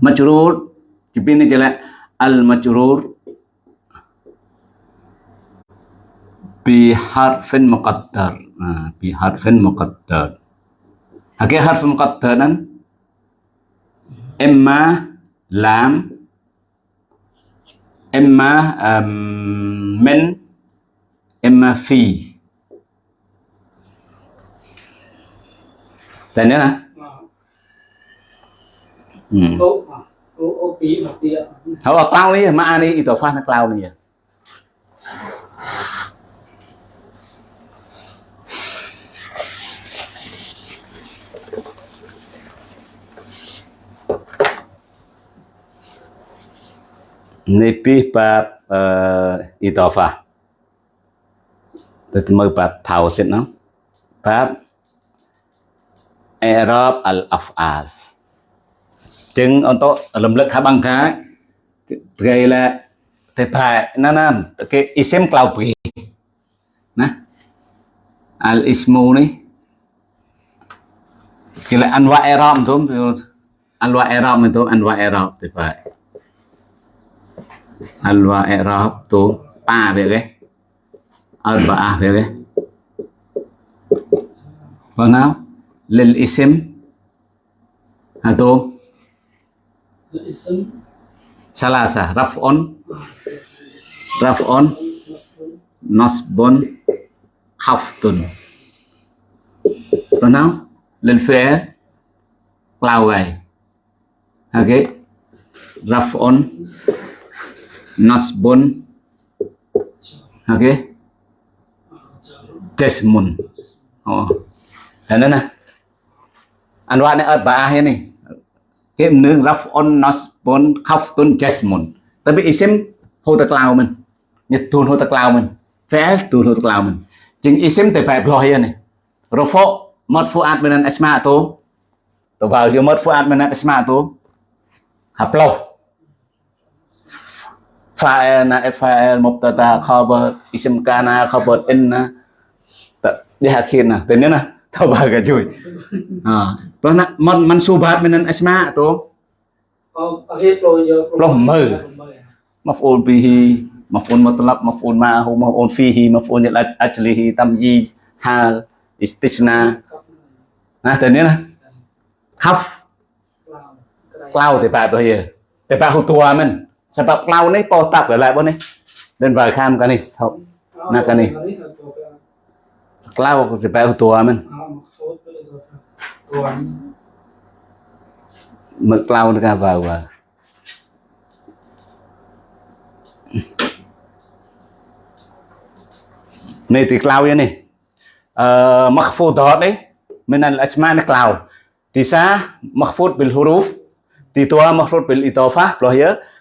majrur jadi ini jelas al majrur biharfin muqaddar. Nah, biharfin muqaddar. Oke, okay, harf muqaddaran Emma lam imma um, min imma fi. Tên nữa là? Ừ. Thôi tao đi, mà đi, tao phát nó cloud này. nepih bab uh, idhofah tôi mơ bab pausit nó bab i'rab al af'al chừng ông to lâm lực khá bằng khá gây là thế bài nó nam cái isem cloud bì nè al ismu này cái là anh anwa i'rab thôi anwa i'rab này thôi anwa i'rab thế bài alwa era to tố pa về cái. Alba a về cái. Và vâng nào. Lil isim hà tố salasa rafon rafon nasbon haftun rồi nào. Lên phía cloud này ok. Rafon nasbun oke okay. jasmun oh. Dan nè. Anh nói này ở bà này. Nương raf on nasbun khaftun jasmun tapi isim hô tạc lao mình. Nhật tun hô tạc lao mình. Phé tuôn hô tạc lao mình. Chính isim thì phải rồi này. Rofo marfu'at minan esma tu vào vô minan فاعل فاعل مبتدا خبر اسم كان خبر ان diakhirnya dan ini nah tabaga cuy ah terus nak man mansubat minan asma tu loh mer maf'ul bihi maf'ul mutlaq maf'ul ma'ahu maf'ul fihi maf'ul lil ajlihi tamyiz hal istisna nah dan ini nah khaf ក្លៅតែបែបរបស់យើងតែបែបហូតួមិន lại bọn này. Dan vài kham cái này không Nah, kan ni. cloud thì bạn hụt tua mình. Mực cloud ra vào vào này thì cloud ờ, mặc uh, đó đấy. Mình là asma ni cloud mặc makhfud bil huruf thì tua makhfud bil itofa loh ya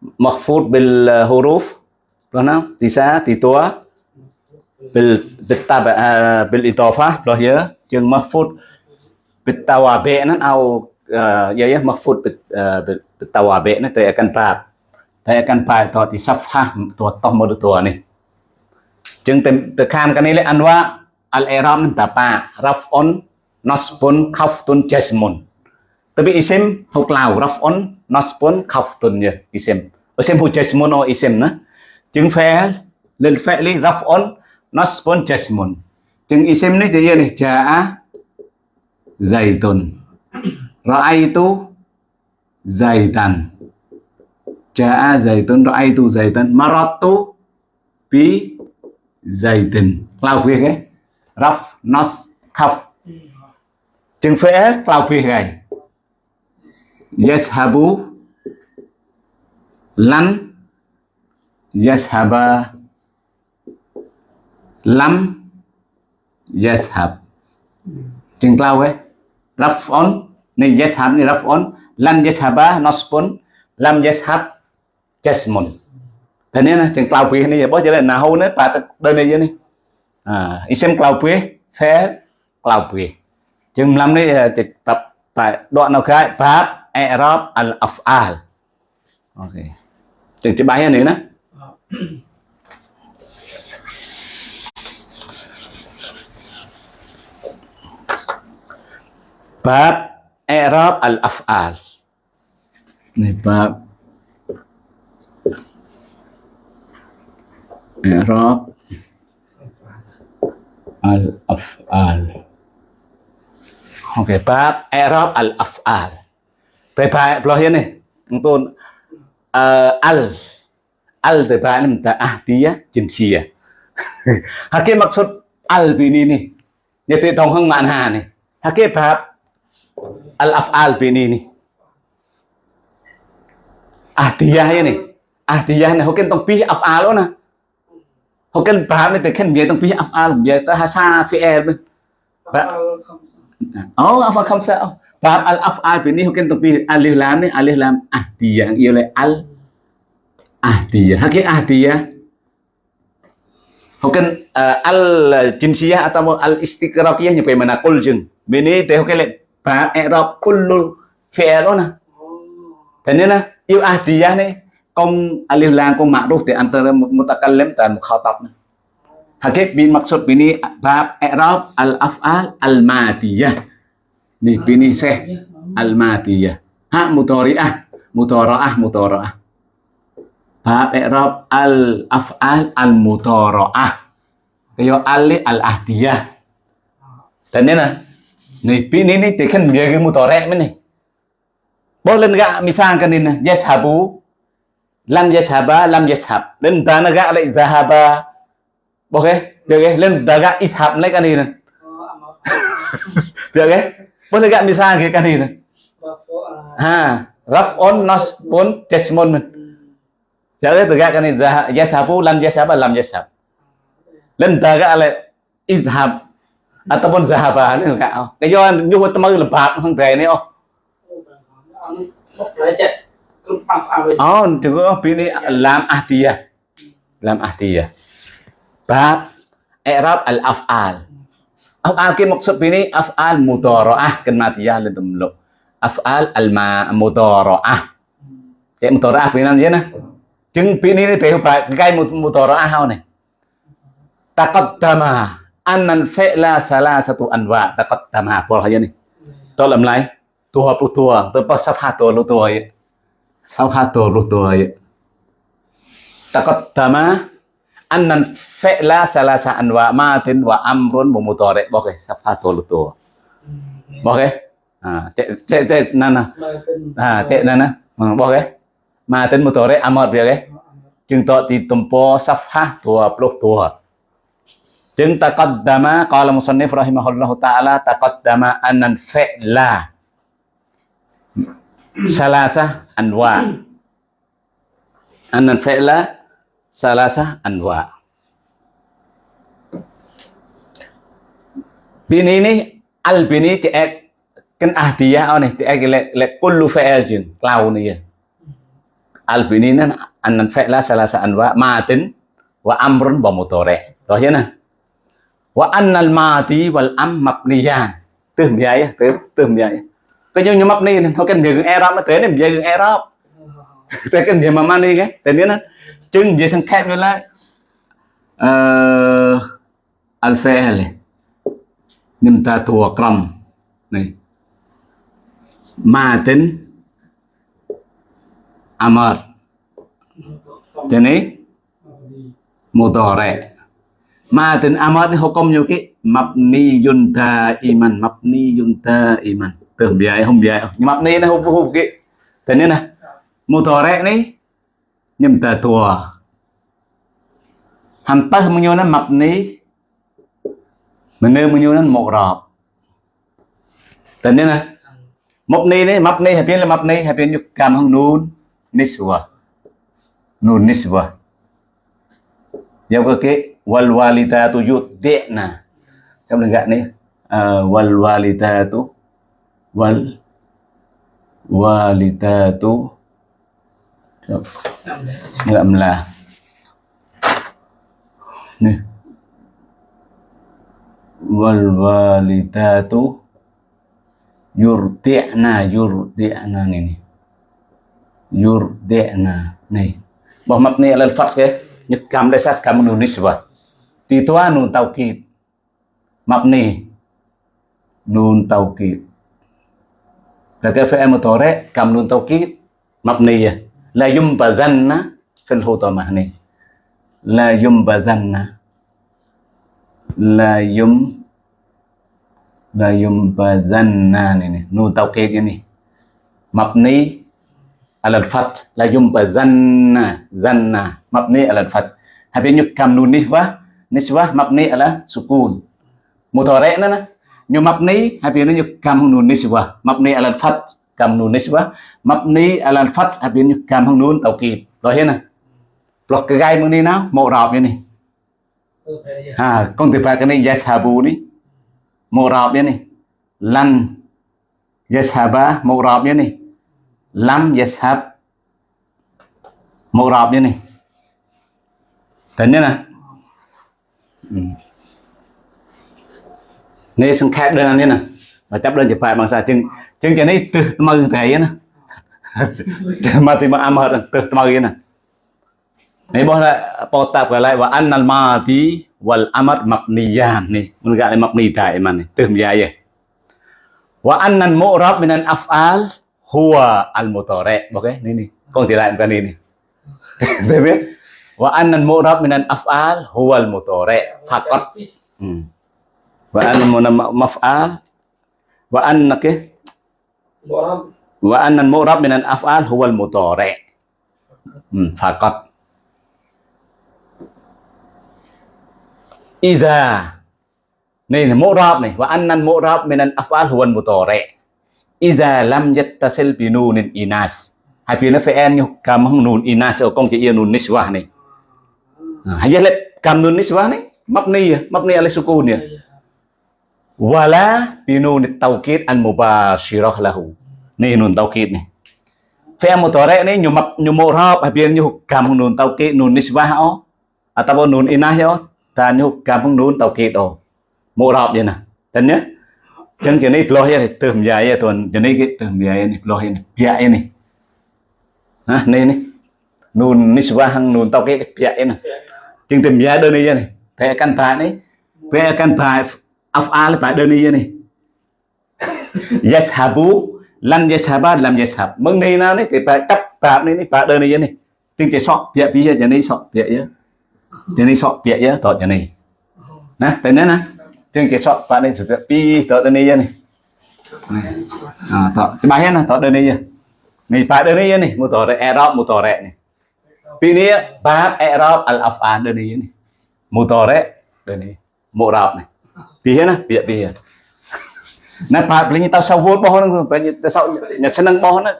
tông mơ lu tua chừng thì phải mahfud bil huruf tisa titua bil bitab uh, bil idafah loh ya. Chừng mahfud bit tawabi nan au uh, ya ya. Mahfud bit uh, bit tawabi nan tôi akan prat tôi akan prat to ti safhah tua toh mo tua ni. Chừng từ từ kham cái này là al i'rab nan raf'un nasbun khaftun jasmun tapi isim huklau raf'un naspon khaftun ya isem isem hu jasmun o isem na chừng fi'l lil fi'li raf'un naspon jasmun chừng isem ni dia ni jaa zaitun ra'aitu zaitan jaa zaitun ra'aitu zaitan maratu bi zaitin cloud việc ấy. Raf nas khaf chừng fi'l cloud việc này yashabu, lan, yashaba, lam, yashab. Chừng cloud ấy. Raf'on này yashab này raf'on lan yashaba nasbun lam yashab jasmun thế nên là chừng cloud phía này, bố chỉ là nào hôn bà đơn này vậy này. À xem cloud phía phép cloud phía chừng làm đấy à, tập tại đoạn nào khác, pháp i'rab al af'al ok chừng cái bài này nữa bab i'rab al af'al này bab i'rab al af'al ok bab i'rab al af'al lo hiên này. Chúng tôi uh, al al tới bài này ta ah dia jinsia hakim maksud al bini nih nyeti tong hang mana nih hakim bab al af'al bini nih ah dia ini ah dia này. Hakim tong pi af'al nè hakim bab này tới khen bia tong pi af'al bia ta hasa fi'il oh apa không sao Bab al af'al ini hukum tepi alif lam ni alif lam ahdiyah ia oleh al ahdiyah. Hakik ahdiyah hukum uh, al jinsiyah atau al istiqraqiyah nyampe mana kul jeng. Bini teh hukum lek bab i'rab kullu fi'il na. Dan ni na yêu ahdiyah ni công alif lam công ma'ruf di antara mutakallim dan mukhatab. Hakik bin maksud bini bab i'rab al af'al al madiyah. Nih bini seh al-madiyah. Ha mudhari'ah, mudhara'ah, mudhara'ah. Bab i'rab al-af'al al-mudhara'ah. Kayo ali al-ahdiyah. Dan ni nah. Nih bini ni tekan dia ke mudhari' ni. Boleh enggak misalkan ini yashabu lam yashaba lam yashab. Dan dana gak lại zahaba. Boleh? Được cái lên daga ishab lấy cái này nè. Được cái? Boleh gak misalnya kan ini ha raf'un nasbun jasmun Jadi tegak kan yasabu lam yasaba lam yasab. Lên tờ cái là izhab ataupun zahaba ni enggak. Cái do nhu temu lebat hang trai ni oh. bốc lại chạy cứ phang phang Oh, tengok lam ahdiyah. Lam ahdiyah. Bab i'rab al-af'al. Af'al ke maksud ini af'al mudhara'ah kan madiyah lên tùm. Af'al al-mudhara'ah. Cái mudhara'ah bên này nè. Chứng bên này thì phải cái mudhara'ah hau nih Taqaddama annan fi'la salasatu anwa taqaddama apa aja nih. dalam lain Tua pu tua, terpas safhato lu tua ya. Safhato lu tua ya. Taqaddama annan fi'la salasa anwa matin wa amrun wa mudhari. Oke, safhato lu tua. Oke. À, tệ tệ tệ nana. mà tin À, tệ nana. Ừ, oke. Matin mudhari amr dia oke. Chứng tọ thì tumpo safhah tua puluh tua. Chứng taqaddama qala musannif rahimahullahu taala taqaddama annan fi'la salasa anwa. Annan fi'la salasah anwa. Bini ini al bini tiak kan ahdiyah oh nih tiak lek lek kullu fa'il jin klau nih ya. Al bini nan anan fa'la salasah anwa matin wa amrun wa mutore. Rồi chưa nè. Wa annal mati wal am mabniya. Từ miyai á, từ từ miyai. Cái như như mabni nó cái miệng Arab nó thế này miệng Arab. Thế cái miệng mà mani cái, thế nên tới biết. Chừng gì thằng khác rồi lại. Ờ al fi'l. Nimta tu akram. Này. Matin amar. Cho này mudhari. Matin amar ni hukum như iman, mabniyun daiman, iman, daiman. Tưởng biaya không biaya. Nhưng mabni nhầm tờ thua, hẳn tất mình nhô nó mập ní. Mà nơ mình nhô nó một rọp. Tình nên nè. Mập ní đấy mập ní hẹp biến là mập ní hẹp biến nhục cảm hông nún ní sùa. Nún ní sùa. Dạo cơ kế wal walita tu yut đệ nè trong lần gạn này wal walita tu wal walita tu melah. Ni. Wal walidatu yurdi'na yurdi'na ni ni. Yurdi'na ni. Bahwa mabni alal fath ke? Nhất cam đây sát kam nun nisbah. Ti tua nun taukid. Mabni nun taukid. Kata cam mudhari kam nun taukid mabniyah la yumbazanna fil hutamahni la yumbazanna la yum, la yumbazanna này này nu tao kia cái này. Mabni ala al-fat la yumbazanna zanna mabni ala al-fat habis nyukam nu nisbah nisbah mabni ala sukun. Mutore na na. Nyu mabni habis nyukam nu nisbah mabni ala al-fat kam nun nisbah mabni ala fath habis nyukam nun taukid rồi hết nè. Lọc cái gai mừng đi nào mộ rạp như này ha con từ phải cái này yashabu ní, mộ rạp như này lan yashaba mộ rạp như này lam yashab mộ rạp như này tính nhé nè. Ừ. Nên nè sang khác đơn មកចាប់ដល់ជប៉ែបងសាជើងជើងជានេះទឹះថ្មៅថ្ងៃណាចាំមកទីមកអាមហត់ទឹះថ្មៅណានេះបងថាបតតាប់កន្លែងវ៉ាណាល់ម៉ាទីវ៉ាល់អាម៉ាត់ម៉ាប់នីយ៉ាននេះមិនកាលម៉ាប់នីតៃម៉ានេះទឹះម្យ៉ាយវ៉ាអាណាល់មូរ៉ាប់មីនានអាហ្វអាលហួអាល់មូតរ៉េអូខេនេះនេះកងទីឡែកកានេះនេះទេទេ وأن المؤرب من الأفعال هو المضارع فقط وأن من مفعال wa annal mu'rab. Minan af'al huwa al mudhari hmm. faqat. Idza này là mu'rab này wa annal mu'rab minan af'al huwa al mudhari idza lam yattasil bi nunin inas. Hai pi nó phải en nhu kam hung nun ina so kong chỉ nun niswa này. Hai giờ let kam nun niswa này. Mabni mabni ala sukun ya wala pi nun tawkid an mubashirah lahu. Ni nun tawkid ni. Fi'il mudhari ini nyumap nyumurab habis nyuh kam nun tawkid nun nisbah oh ataupun nun inah yo, ta nyuh kam nun tawkid oh murab je nah dan ya chân cái này lo ya tầm dài ya tuần cái này cái tầm dài này lo ya này bia này ha này này nun nisba hang, nun tawkid bia này chân tầm dài đơn này này phải căn bài này phải căn bài afal phải đơn này. Này yathabu lan yathaba lam yathab mừng này nào này thì phải đắp tạm này phải đơn này này. Tiếng chỉ sọ bịa bây giờ này sọ bịa giờ, giờ này sọ bịa giờ, tọt giờ này nè tên nè nè. Tiếng chỉ sọ phải này sọ bịa tọt đơn này này. À tọt. Cái bài này tọt đơn này này phải đơn này. Này một tọt Arab một tọt này. Pi e này bab Arab al afan đơn này này. Một tọt đơn này một rạp này pi nè bịa bịa Nah, Pak belinya tahu sawut boh nang banyak tahu nya seneng boh na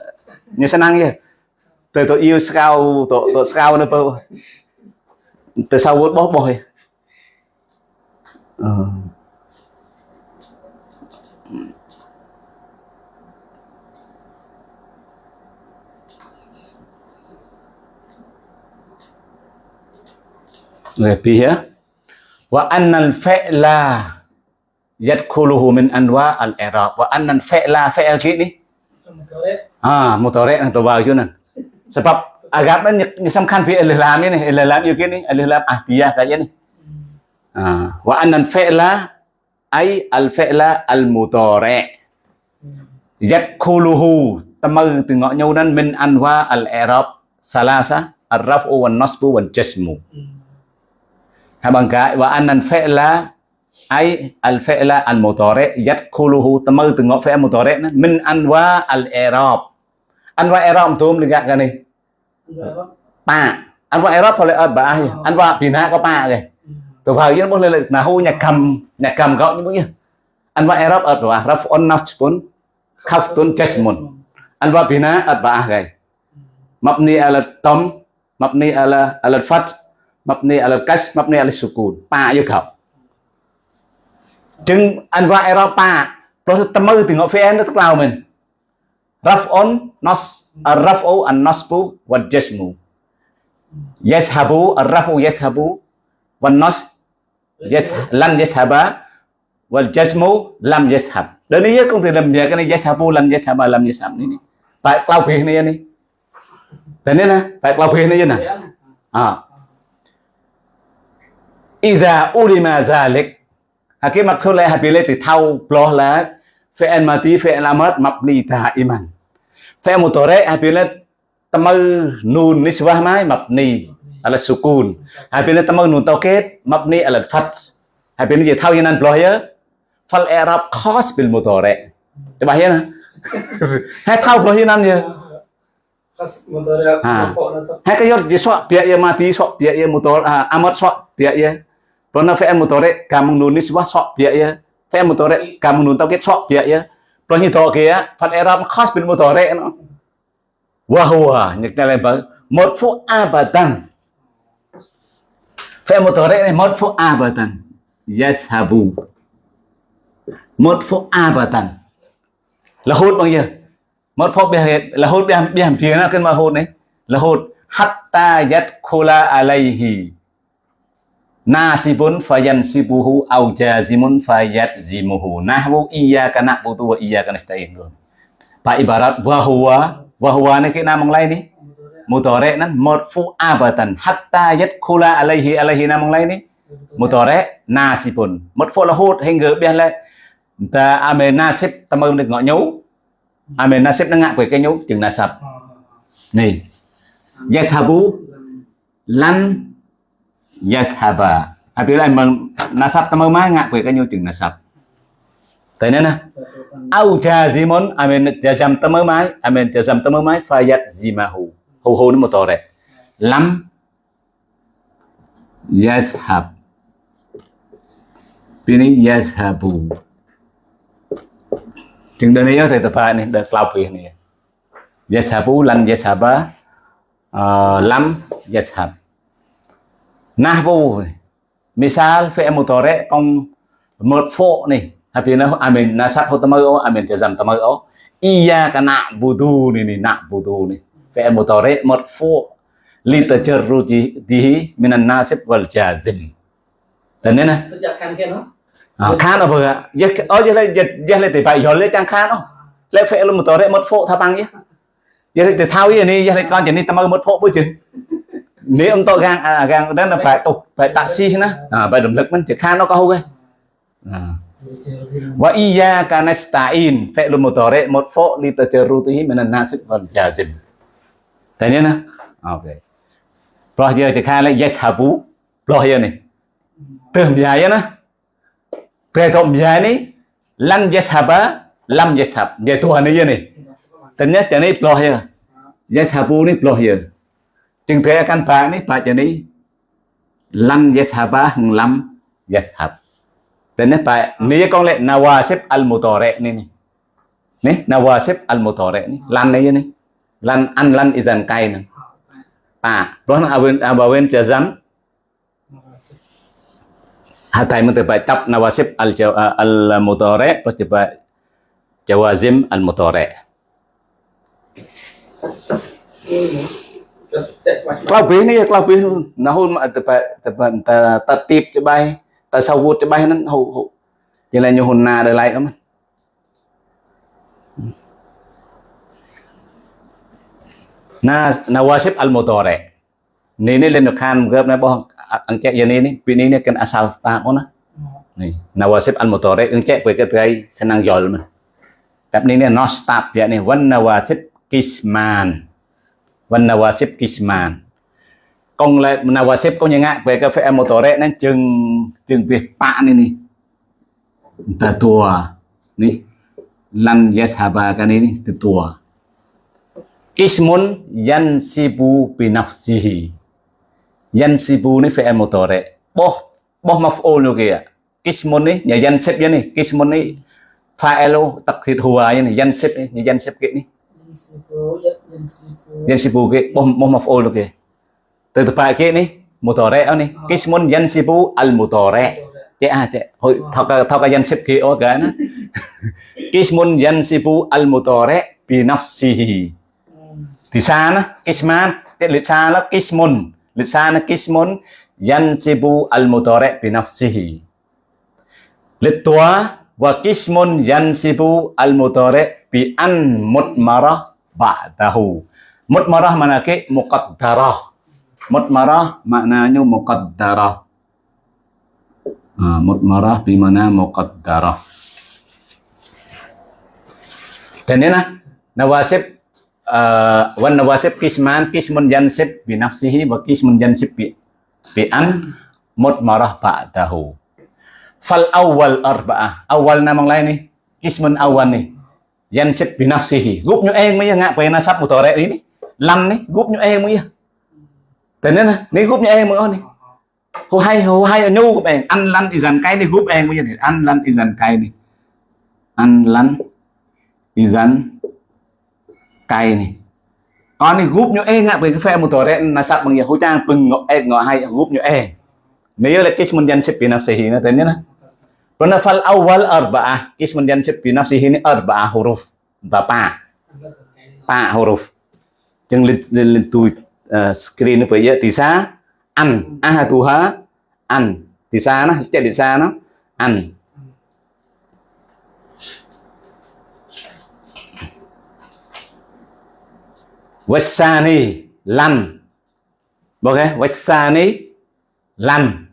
nya senang ya. Từ tôi yêu scout tôi tôi scout nó bao. Từ sawut boh boh ya. Ờ. Rồi pihya wa annal fa'la yadkhuluhu min anwa al-i'rab wa annan fi'la fi'l gini ah mudhari atau bagian sebab agama ini sambkan fi al-lam ini al-lam itu làm al-lam ahdiyah saja nih ah wa annan fi'la ai? al-fi'la al-mudhari yadkhuluhu temel nhau nyunan min anwa al-i'rab salasa ar-raf'u wan nasbu wan jasmu anh wa annan fi'la al al temel tengok fi'il mudhari min anwa al i'rab. Anwa i'rab tùm lihat kan ni pa. Anwa i'rab thôi là ba anwa bina có pa rồi từ vào với nó lên là hu nhà cầm nhà cầm gạo như vậy anwa i'rab ở ba raf'un nasbun khaftun jasmun anwa bina ở ba rồi mabni ala tam mabni ala ala fath mabni ala kas mabni ala sukun. Pa vô khẩu chừng anh và Europa rồi tâm mơ từ ngõ phía nó tức lao mình raf'un nas raf'u an nasbu wa jasmu yashabu raf'u yashabu wa nas yes lan yashaba wal jasmu lam yashab đến đây công ty làm gì cái này yashabu lan yashaba lam yashab này tại lao phía này này thế nên nè tại lao phía này nè à إذا أُلِمَ ذلك cái maksud lah habile ti thau ploh la fi'il mati fi'il amr mabni da'iman fi'il mudhari habile tamal nun nisbah mai mabni ala sukun habile tamal nun taukid mabni ala fath habile je thau yanan ploh ya fal i'rab khas bil mudhari coba ya nah hai thau ploh yanan ya hai cái yot je sok biak ya mati sok biak ya mudhari amr sok biak ya Pernah fi'il mudhari kamu nulis wah sok biak ya. Fi'il mudhari kamu nun tauhid sok biak ya. Pernah nyetok ya, fal i'rab khas bil mudhari no. Wa huwa nyekna lebar marfu abadan. Fi'il mudhari ini marfu abadan. Yashabu. Marfu abadan. Là hút bao nhiêu? Marfu biha là hút biha biha phía nó cái mà hút này. Là hút hatta yadkhula alaihi nasibun fayansibuhu au jazimun fayatzimuhu nahwu iyyaka na'budu wa iyyaka nasta'in. Pak ibarat bahwa bahwa ini kita namang lain nih mutore nan marfu abatan. Hatta yadkhula alaihi alaihi namang lain nih mutore nasibun. Marfu là hút hingga biar lại ta ame nasib tâm được ngọ nhú ame nasib nó ngạ về cái nhú chừng nasab này yathabu lan yashaba apabila emang nasab temu mangak kue kanyo jeung nasab. Tanya na au jazimun amin jazam temu mai amin jazam temu mai fayat zimahu hu hu ni mutore lam. Yashab pini yashabu chừng đây này thì tập này được lao quyền này yashabu lan yashaba uh, lam yashab nahbu misal fi'il mudhari con marfu nih habis amin nasab hutamayo amin jazam tamayo iyyaka na'budu nih nih na'budu nih fi'il mudhari marfu li tajarrudihi minan nasib wal jazim dan ini nah Sejak kan kan no? à, khan ở vừa giờ ở giờ đây giờ giờ lại thì phải giờ lấy trang khan không lấy phải là một tờ đấy một phụ thao bằng nhé. Giờ lại thì thao gì này giờ lại con chỉ này tao một phụ bữa chừng នេះអំតកាងកាងដល់បែតុបែតាក់ស៊ីណាបែរំលឹកមិនជាខាននោះក៏ហូបដែរវ៉ាអ៊ីយ៉ាកាណាស្តាអ៊ីនហ្វេលម៉ូតរ៉េម៉ូតហ្វូលីតជរូទីមិនណាសិកវលជាសិមតែនេះណាអូខេប្រោះយើងទៅខាងលេខយេសាប៊ូប្រោះយើងនេះទៅម្យ៉ាយណាពេលទៅម្យ៉ានេះឡាំយេសាបាឡាំយេសាបយេទូអានេះនេះតែនេះតែនេះប្រោះយើងយេសាប៊ូនេះប្រោះយើង Jeng daya kan ini ni ba jeni lan yeshaba lam yeshab. Dan ba ni ye kong le nawasib al mutorek ni ni. Nawasib al mutorek ni lan ni ye. Lan an lan izan kai ni. Pa, nah, pun awen jazam. Hatai menteri ba cap nawasib al eh, al mutorek pa jawazim al mutorek. ក្លោពីនេះក្លោពីណាហ៊ុនតែតែតែទីបច្បៃតែសាវូតច្បៃហ្នឹងហូហូយ៉ាងណាញហ៊ុនណាដល់ឡៃអមណាណាវ៉ាសិបអលមូតរ៉េនេះនេះលេនខានមកណាបងអង្កេយ៉ាងនេះពីនេះនេះកិនអាសាលតាអូណានេះណាវ៉ាសិបអលមូតរ៉េអង្កេពេលគេត្រៃស្នងយល់មកតែនេះនេះណោះស្តាប់យ៉ាងនេះវិនណាវ៉ាសិបគីស្មាន wan nawasib kisman. Công lại nawasib có những ngại về cái tổ rẽ nên chừng chừng việc bạn này nè. Ta tua ni lan cái này ini tua kismun yansibu binafsihi. Yansibu ni fi'il mudhari boh boh maf'ul nu kìa. Kismun ni nhà yansib vậy nè kismun ni fa'ilu takhid huwa vậy này ស៊ីពូយកយើងស៊ីពូយើងស៊ីពូគេបោះបោះមកហ្វូលទៅគេទៅទៅប៉ាគេនេះម៉ូតរ៉េអូនេះគេឈ្មោះយ៉ាន់ស៊ីពូអលម៉ូតរ៉េគេអាតែហើយថកថកយ៉ាន់ស៊ីបគេអូកាណាគេឈ្មោះយ៉ាន់ស៊ីពូអលម៉ូតរ៉េពីណាហ្វស៊ីទីសាណាគេស្មានតែលិសាឡគេឈ្មោះលិសាណាគេឈ្មោះយ៉ាន់ស៊ីពូអលម៉ូតរ៉េពីណាហ្វស៊ីលិតតួ wa kismun yansibu al mudhari bi an mutmarah ba'dahu. Mutmarah mana ke muqaddarah. Mutmarah maknanya muqaddarah. Ah, mutmarah bi mana muqaddarah. Dan ini nah nawasib uh, wan nawasib kisman kismun yansib bi nafsihi wa kismun yansib bi bi an mutmarah ba'dahu fal awal arba'ah awal namang lain ni kismun awal ni. Yansib bi nafsihi. Group nyo eng mới ngạ quay nasab mutore ini lam ni, gup nyo eng eh mới thế nên ni gup group nyo eng eh mới ni. Hu hay hu hay nyu gup eng an lan izan kai ni gup eng mới này ăn lăn thì dần cái đi ăn lăn thì dần cay này con này group nyo e ngạ với cái phe một tổ đấy là sắp bằng nhiều hỗ trang pừng ngọ e ngọ hay gúp nyo e nếu là kismun jansib bi nafsihi na tanya na Karena fal awal arba'ah. Ismun yansib bi nafsihi ini arba'ah huruf. Bapa pa huruf. Chừng lên lên screen bây giờ thì an. Ăn ahatuha an. Thì xa nó chạy thì xa nó ăn wasani lan boleh wasani lan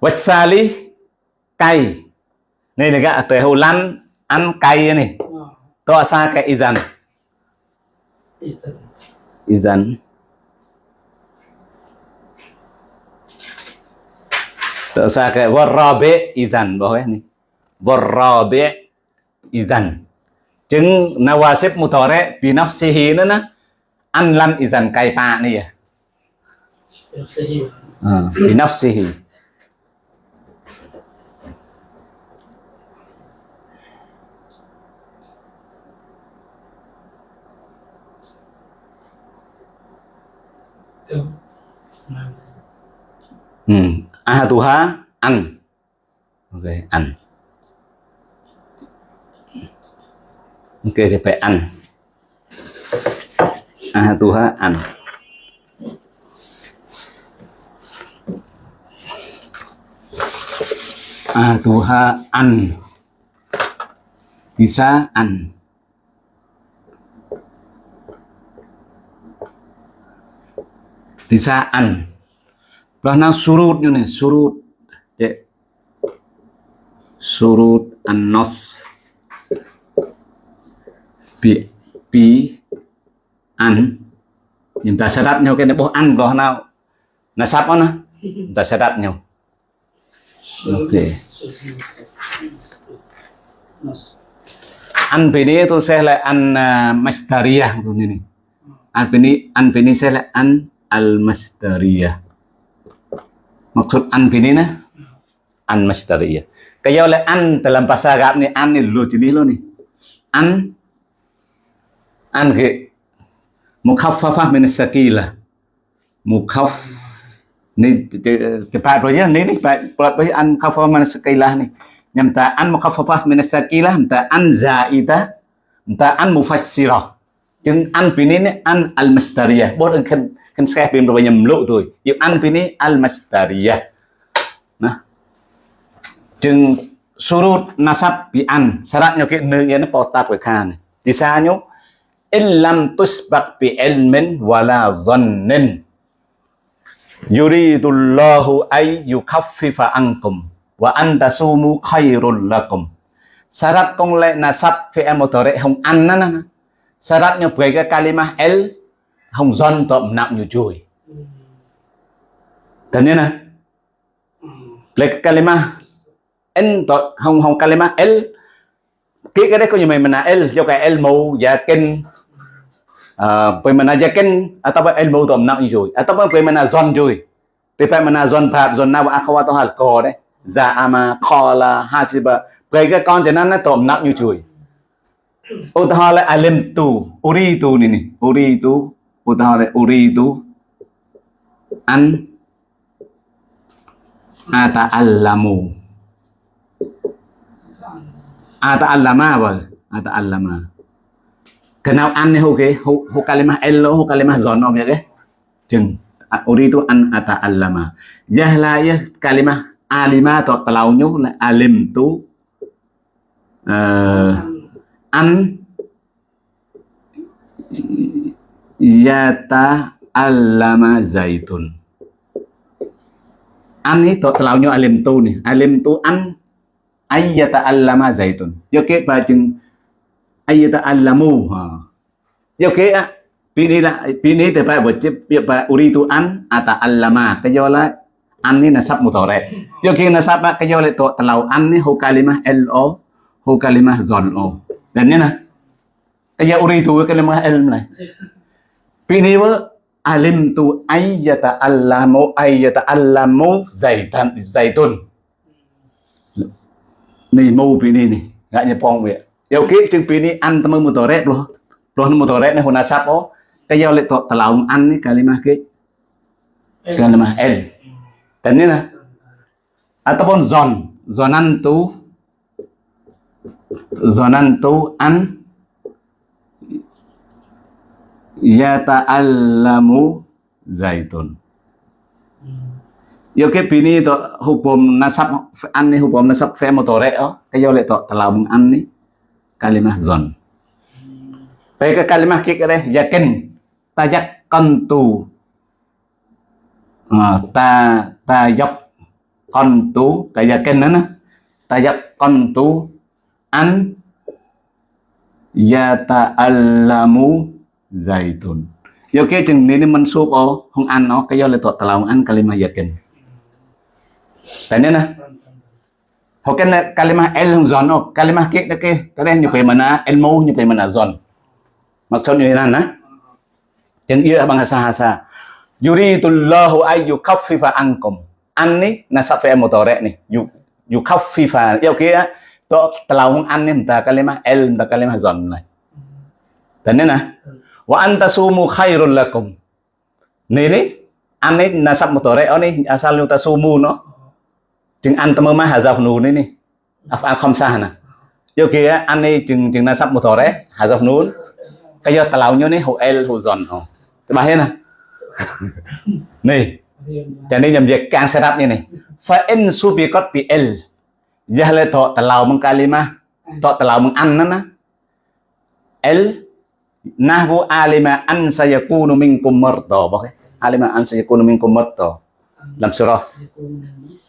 boleh na wasali cay. Này là gạ tới hậu lan ăn cay này. To xa cái izan. Izan. To xa cái warabe izan boleh nih warabe izan. Chứng nawasib mutore bi nafsihi nữa nè. Ăn lăn izan cay pa này à. Bi nafsihi hmm. ahatuha an. Ok an. Ok thì phải ăn ahatuha an. Ahatuha an. Bisa an bisa an Bahna surut như này surut. Vậy. surut an-nas. Bị bí ăn chúng ta sẽ đặt nhau cái này bố ăn có nào là sắp đó chúng ta sẽ đặt nhau ok ăn ini itu saya lah an uh, masdariyah tu ni. An ini an ini saya lah an al masdariyah. Maksud an ini na an masdariyah. Kaya oleh an dalam bahasa Arab ni an ni lu jenis lu ni. An an ke mukhaffafah min sakila. Mukhaff ni kita rồi ni ni phải an mukhaffafah min sakila ni. nhằm ta ăn mukhaffafah min sakila ta an zaida ta an mufassirah nhưng ăn pini ni an al masdariyah bot kan kan saya pin berapa nhiêu lộ rồi yêu ăn pini al masdariyah nah. Chừng surut nasab bi an. Syaratnya ke nương nó potat với khan di sanyo in lam tusbaq bi ilmin wala dhannin yuridullahu ay yukaffifa ankum wa anta sumu khairul lakum. Syarat kong le nasab fi'il mudhari hong an na na syaratnya bagi cái kalimah el hong zon to nặng như chui dan na le kalimah en to hong hong kalimah el cái cái đấy có như mày mình là el cho cái el mù yakin uh, mana yakin atau ilmu to nặng như chui atau mana zon chui Tapi mana zon phạt zon nào akhawat hal ko đấy. Za'ama, Qala, Hasiba. Vậy cái con thì nó nó tổm nặng như chuối. Utaha là alim tu, uri tu ni ni, uri tu, utaha là uri tu. An ata'allamu. Ata'allama ba? Ata'allama. Kenal an ni ho ke, ho, ho kalimah ello, ho kalimah zonom ya ke? Chừng uri tu an ata'allama. Jahla ya kalimah alima atau telaunya là alim tu uh, an yata alama zaitun. An ni to nhau alim tu nè alim tu an ayyata alama zaitun. Yo kế ba chừng ayyata allamu ha yo ke á pini là pini thì phải bật chip phải uri tu an ata allama, cái do là an ni nasab mudhari yo king nasab cái yo là to talau an ấy hô kalimah lo hô kalimah zon o dan ni na kaya uri tu kalimah elm này pini wa alim tu ayyata allamu ayyata allamu zaitan zaitun ni mu pini ni gak nyepong vậy yo ki chừng pini an tamu mudhari lo lo mudhari ni hu nasab o kaya le to talau an ni kalimah ke kalimah el Dan ini lah. Ataupun zon. Zonan tu. Zonan tu an. Yata'allamu zaitun. Yo ke pini to hukum nasab an ni hukum nasab fe motore o cái yo le to talabung an ni kalimah zon. Pe ke kalimah ke deh yakin tajak kantu ta tajak dọc con tú ờ, cái dạ tajak kênh ta an yata'allamu zaitun yo ke chừng ni mình sup o không ăn nó, cái do là tội tao ăn kalimah yakin tại nên nè ho kan kalimah el hong zon o kalimah ke ke cái đây như vậy el mau như vậy mana zon thế nào nè. Chừng ia hasa hasa. Yuridullahu ay yukaffifa ankum. An ni nasab fi'il mudhari nih yu, yukaffifa, yêu kia to telau an ni entah kalimah el entah kalimah zon này. Dan nè wa anta sumu khairul lakum Ni ane nasab mutore oni asal asalnya ta sumu no. Chừng an tama ma hazaf nu ni afa Afal khamsah na. Yo kia ane ni, chừng chừng nasab mutore hazaf nun. Kaya talau nyo ni hu el hu zon oh. Ba hết na. Ni. Cho nên nhầm việc càng setup như này. Fa in subiqat bi el. Jahle to talau meng kalimah. To talau meng an na. El nahwu alima an sayakunu minkum marda bakit alima an sayakunu minkum marda dalam surah.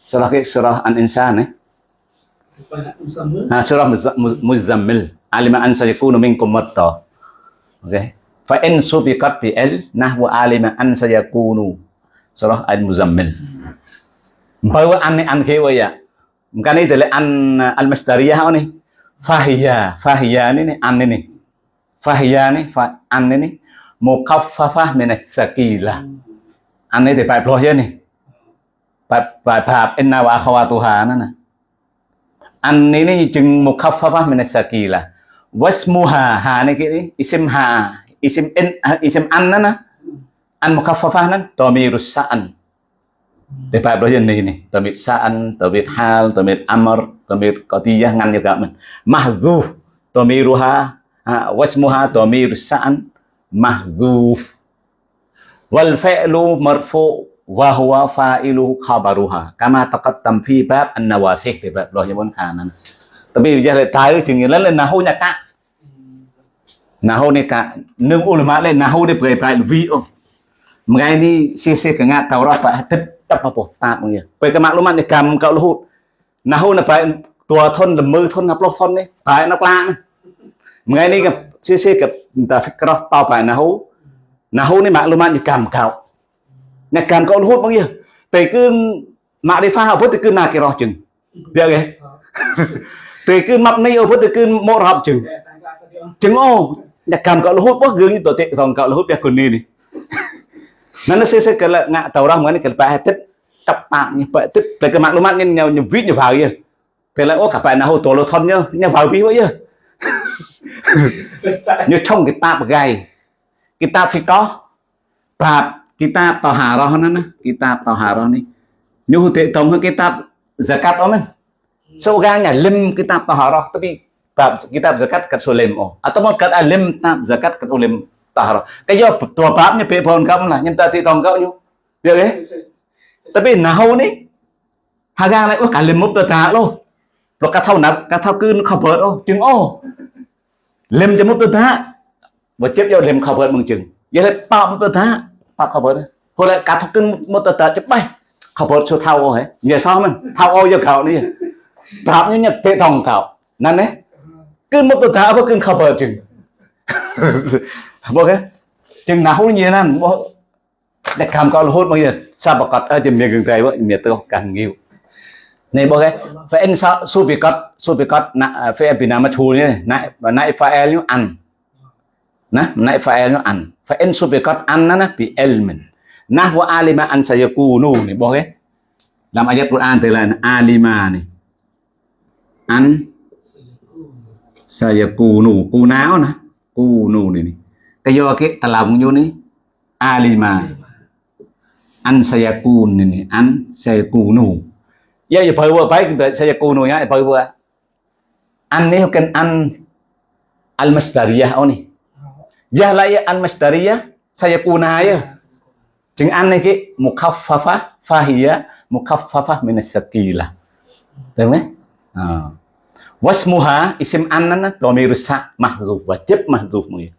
Surah ke? Surah an insan eh? Ha surah muzammil. Alima an sayakunu minkum marda okey fa in subiqat bi al nahwu alima an sayakunu. Surah al muzammil. Bawa an an ke wa ya. Bukan itu an al masdariyah ni? Fahiya fahiya ni an ni Fahia ni fa an ni mukaffafah min thaqila. An ni thì bài pro ni. Bài bài bab inna wa akhawatuha nè. An ni chừng mukaffafah min thaqila. Wasmuha ha ni cái isim ha isim in isim an nè. An mukaffafah nè dhamirus sa'an. Để bài pro ni ni. Dhamir sa'an, dhamir hal, dhamir amr, dhamir qadiyah ngan juga men. Mahdzuf à, wasmuha domir sa'an mahdhuf. Wal fi'lu marfu wa huwa fa'ilu khabaruha. Kama taqaddam fi bab an-nawasih thì vậy rồi bốn khả năng tapi giờ lại tái chừng nghĩa là nahu nhạc cả nahu này cả nương ulama lên nahu để bày bày vi ông. Ngay ni si si cái ngã tàu ra phải tích tập mà bột tạm người về cái mạng lúc mà này cầm cậu hụt. Nahu là phải tua thon là mơ thôn là plot thôn đấy phải nó lang mengenai ke sisi ke ta phải fikrah ta pa nahu nahu ni maklumat như kam kau ni kam kau hút bao nhiêu thì cứ mạ đi pha học thì cứ nà kia rót chừng. Biết cái thì cứ mập này ở thì cứ mô học chừng. Chừng ô là cầm cậu hút bớt gương như tổ tệ thằng cậu hút biết còn đi nó nó sẽ sẽ cái là ngã tàu ra mới này cái bài tích. Tập mạng như vậy tích. Về cái mạng luôn mạng như nhiều nhiều vít nhiều vào kia. Thì là ô cả bài nào hồ tổ lô thon nhau như vào ví vậy chứ như trong cái tạp gầy. Cái tạp phải có. Tạp cái tạp tàu hà đó nè, cái tạp tàu hà này. Như thế tổng cái tạp zakat đó mình so gang nhà lim cái tạp tàu hà đó tapi tạp cái tạp zakat kat so lim oh atau mau kat alim tạp zakat kat lim tàu hà cái do tua tạp như pe phone kamu lah nyenta ti tong kau như biết đấy tapi nahu ni hagang lại oh kalim mục លោកកថាណាកថាគឺ cover អូជើងអូលឹមចមុតទៅថាបើជិបយកលឹម cover មកជើងយាយប៉ាប់ទៅថាប៉ាប់ cover ហូលេកថាគឺមុតទៅថាច្បាស់ cover ឈូថាអូហេញ៉ែសោះមិនថាអូយកក្រោនេះប្រាប់ញញទេថងកោណានេះគឺមុតទៅថាបើគឺ cover ជើងបងគេជើងណាហ៊ូញ៉ែណាបងតែកម្មកោរហូតមកយាសាបកតអើជំនាញគឹងតែមើលមានទៅកាន់ងាវ này bộ cái phải ăn sao? Su bị cắt su bị cắt nãy à, phải bị nam thu nhé nãy, và nãy phải el như ăn. Nè nãy phải el như ăn. Phải ăn su bị cắt ăn nó bị elmen nah wa alima an sayakunu này bộ cái làm ayat Quran từ là alima này. An sayakunu cu náo nè. Cu nù này cái do cái tà lòng vô này. Alima ăn sayakun này an sayakunu Ya ya bawa baik saya kuno ya bawa. An ni bukan an al masdariyah oh ni. Ya la ya an masdariyah saya kuna ya. Jeng an ni ki mukaffafah fahiya mukaffafah min as-sakila. Được không? À. Wasmuha, isim an dhamir sa mahzuf wajib mahzuf mungkin.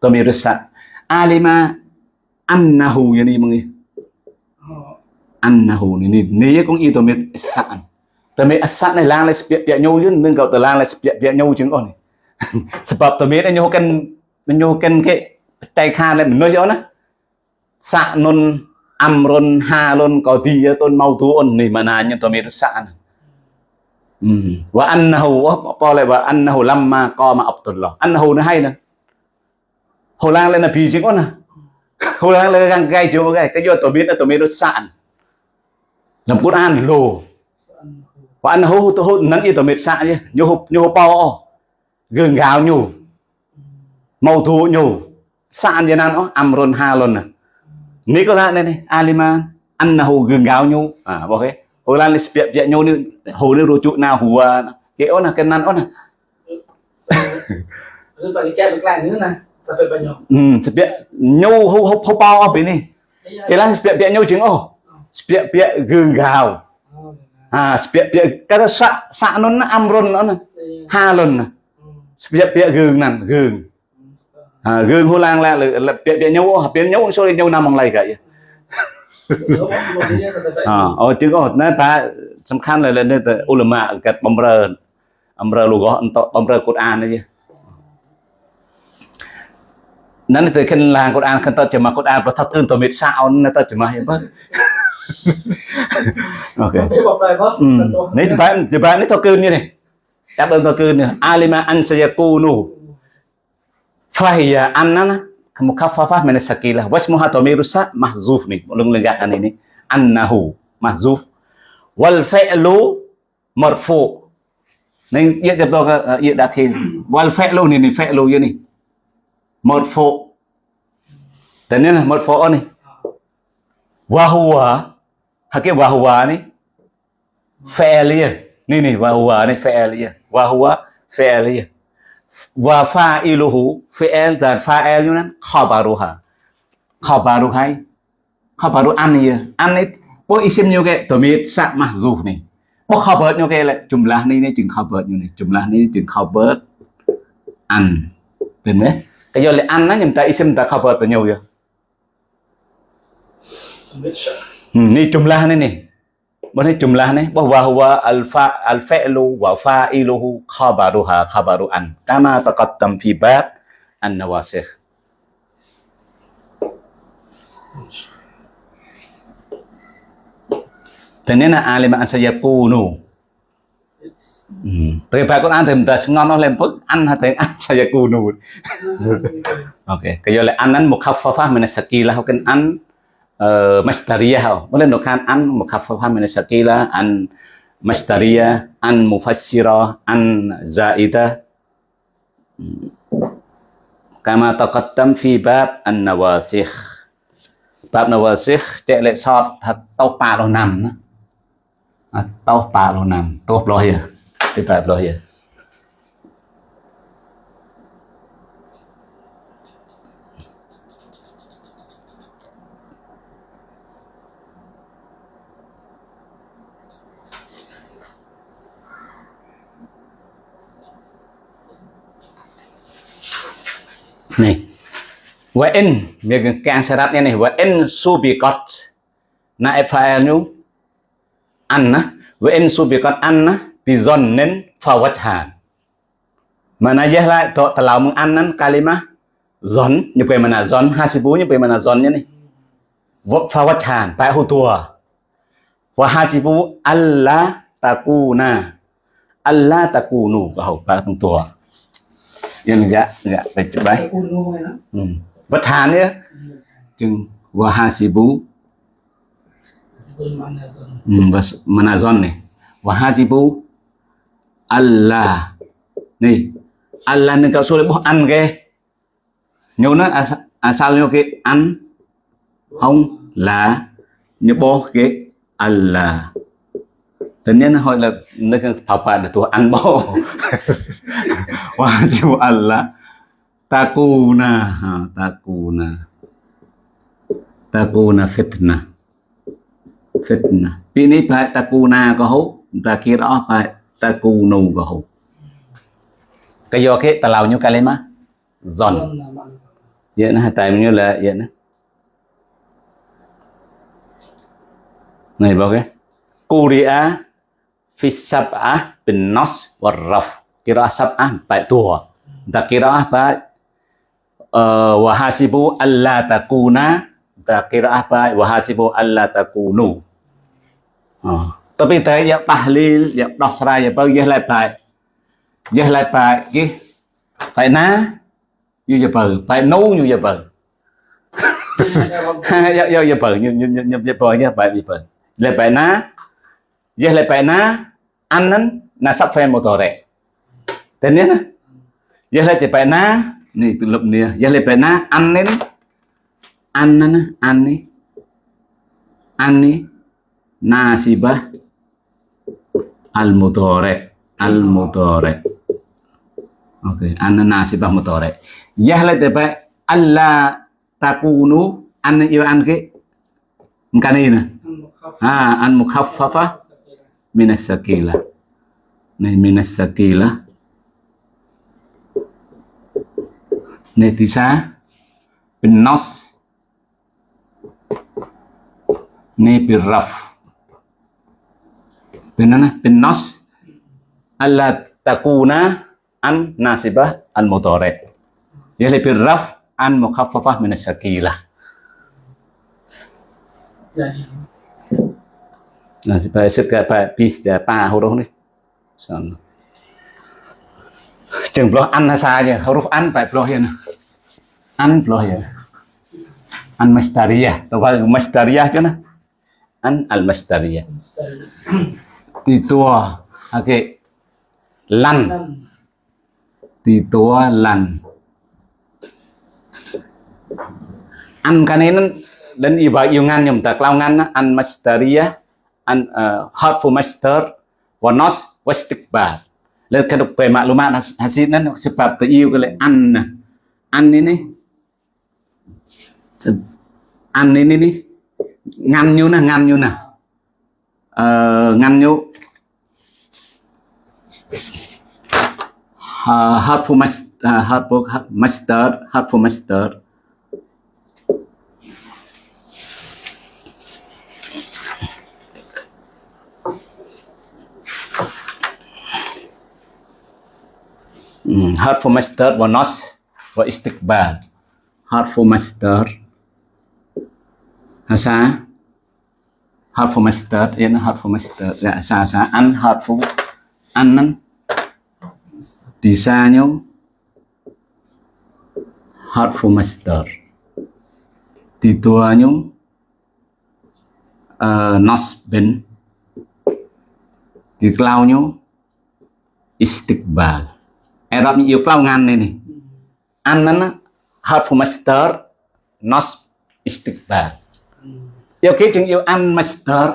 Dhamir sa alima annahu, yani mungkin annahu ni ni ni cũng y mệt sạn tôi mệt sạn này, lang lại biện biện nhau chứ. Nâng cậu tụi lang lại biện biện nhau chứng con này. Sebab tụi mình nhau cần nhau cần cái tay khan lại mình nói cho nó sạn non amron halon kau dia tôi mau tuon mà mana nhưng tôi mệt sạn wa annahu apa lại wa annahu lamma qama abdullah annahu nó hay nè. Hồ lang lên là vì chứng con nè. Hồ lang lên gang gai chỗ gai cái do tôi biết là tôi mệt sạn Dalam Quran lo. Wa annahu tu nan itu mit sa je. Nyu nyu pao. Gừng gào nyu. Màu thu nyu. Sa je nan oh amrun halun. ni ko la ni alima annahu gương gạo nhu à bo ke ho lan spiap je nyu ni ho ni rujuk na huwa ke ona kenan ona Lalu bagi chat ស្ពាក់ពាក់គឺកៅអាស្ពាក់ពាក់កាត់សាក់សាក់នោះណាអំរុននោះណាហាលុនណាស្ពាក់ពាក់គឺណាគឺអាគឺហូឡាងឡាលើពាក់ពាក់ញោពាក់ញោសូលញោណាមកឡៃកាយអូទាំងអស់ណាតាសំខាន់ឡើយនៅតែអ៊ុលម៉ាកាត់បំរើបំរើលោកអន្តបំរើកូតអាននេះนั่นคือขึ้นลางกุฎอานขึ้นต้นจะมากุฎอานประทับตื่นตัวมิดสาวนั่นต้นจะมาเห็นปะ okay. ừ. Nếu tụi bạn tụi bạn nói thọ cơn như này. Đáp ơn thọ cơn nữa. Alima an sayakunu. Fahiya annana à, mukaffafa min as-sakila. Wasmuha tamirusa mahzuf nih. Ulung lenggatan ini. Annahu mahzuf. Wal fi'lu marfu. Nên yết tiếp tục yết đã khi wal fi'lu này này fi'lu như này. Marfu. À, Thế nên là marfu này. Wa huwa hake wahuwa ni? Fi'liya ni ni wa ni fi'liya wa huwa fi'liya wa fa'iluhu fi'il dan fa'il như นั้น khabaruha. Khabaru hay khabaru an ya an ni po isim như cái to sa mahzuf ni. Po khabar như cái là jumlah ni ni chừng khabar như này jumlah ni chừng khabar an. Tên đấy cái do là an nó nhầm ta isim ta khabar ta nhiều ya ni jumlah ni ni Boleh jumlah ni bahwa huwa alfa al-fi'lu wa fa'iluhu khabaruha khabaru an kama taqaddam fi bab an-nawasikh. Tenena alim an sayakunu. Hmm. Tapi Pak Quran thì mình ta ngon nó lên phức ăn hay tiếng ăn sayakunu. Ok, cái giờ là boleh nukan an mukhaffafah min sakila an masdariyah an mufassira an zaida. Ừ. Kama taqaddam fi bab an nawasikh bab nawasikh chạy lại sọt thật tàu pa lo nằm đó à, tàu pa lo nằm tốt lo here thì bab lo here à. này. Và in miệng càng sẽ đặt này. Và in su bị cọt. Na phải e nhu ăn á và in su bị cọt ăn á vì dần nên phao vật hà. Mà na giờ lại tội tao làm mừng ăn năn kalima dần như vậy mà na John ha si hasibu như vậy mà là dần như này. Vật phao vật hà tại hồ tùa. Và hasibu Allah ta ku na Allah ta ku nu và hậu ta tung tua nhưng dạ dạ phải chụp đấy ừ. bất hàn nữa chừng và hasibu ừ, và manazon này. Và hasibu Allah nih Allah nih kau sulit boh an ke nhiều nó asal nhiều cái an không là boh cái Allah Tất nhiên hỏi là nơi phá phá là tôi ăn bò Wajib Allah. Takuna ha, Takuna. Takuna fitnah Fitnah Ini baik takuna có hút Ta kira baik takunu có hút Cái do cái ta lau như cái lên má. Giòn. Vậy nó tại như là vậy nó. Này bao cái. Kuria fisab'ah bin nas warraf kira sab'ah baik tua tak kira baik. Uh, wahasibu alla takuna. Tak kira baik. Wahasibu alla takunu. Uh. tapi tại ya tahlil ya đọc ra ya bao giờ lại tại giờ lại tại cái tại ná như giờ bờ tại nấu như giờ bờ giờ giờ giờ bờ như như như giờ bờ như vậy như bờ lại tại ná giờ lại tại ná an nan nasab fa'il mudhari. Dan ya ya la na. Ni tulub ni ya la na. An nin an nan an ni an ni nasibah al mudhari al mudhari oke an nasibah mudhari yah la tepa alla takunu. An yêu an ke kan ini na ha an mukhaffafa min as-sakila này min as-sakila netisa bin nas ni birraf binana bin nas alla takuna an nasibah al mudhari ya li birraf an mukhaffafah min as-sakilah Nah, supaya sirka pa bis da pa huruf ni. Son. Chừng bloh an saja, huruf an pa bloh ya. an loh ya. An mastariyah tahu mastariyah kan? An al mastariyah titua oke. Lan. Titua lan. An kan ini dan iya iba yungan yang tak laungan an mastariyah an uh, eh, for master wanos wastikbar lihat kedok kan maklumat hasilnya sebab iu iya kali an. An ini ăn đi đi đi. Ngăn nhú nè ngăn nhú nè. Ờ, ngăn nhú. Uh, helpful master uh, helpful master helpful master Hurtful master ờ, ừ, và not và istikbal. Hurtful master harfu masdar hasa harfu masdar ya harfu masdar ya sa sa. An harfu an disanya harfu masdar di duanya uh, nas bin di klaunya istiqbal. Arab ni yêu klau ngan ni an nan harfu masdar nas istiqbal yêu cái chừng yêu ăn master.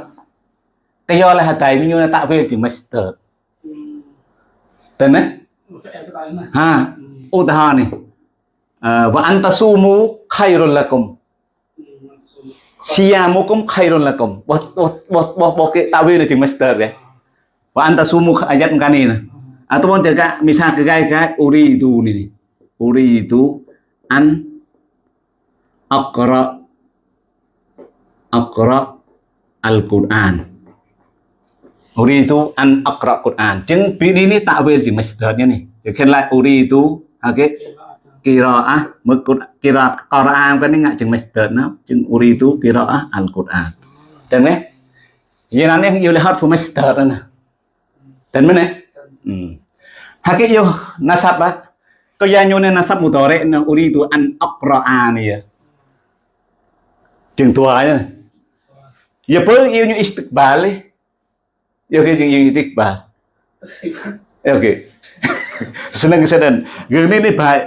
Cái do là hạt tài như là tạo về chừng master. Tên đấy. Ha Ú ta này. À, Utaha ni wa anta sumu khairul lakum. Siyamukum khairul lakum. Bot bot bot bot bot cái tạo về là chừng masdar đấy. Ta su mu ayat cái kan ni ataupun juga misal kegai uri itu ini uri itu an akra akra al-Quran uridu an akra Quran ចឹងពីនេះនេះតាវេលជា masdar នេះគេឃើញឡាយ uridu អូខេគីរ៉ាអះមើលគុតគីរ៉ាកូរ៉ានគាត់នេះងាក់ជាង masdar ណាចឹង uridu គីរ៉ាអះ al-Quran ចឹងណាយាននេះយកលហត់ for masdar ណាតែមិនណាហាគេយក nasab បាទក៏យ៉ាងយកនៅ nasab mudhari នឹង uridu an akra នេះជាងទួហើយណា Ya pun ya. ya, nyu istiqbal. Ya oke ini istiqbal. Ya oke. Seneng seneng. Gini ini baik.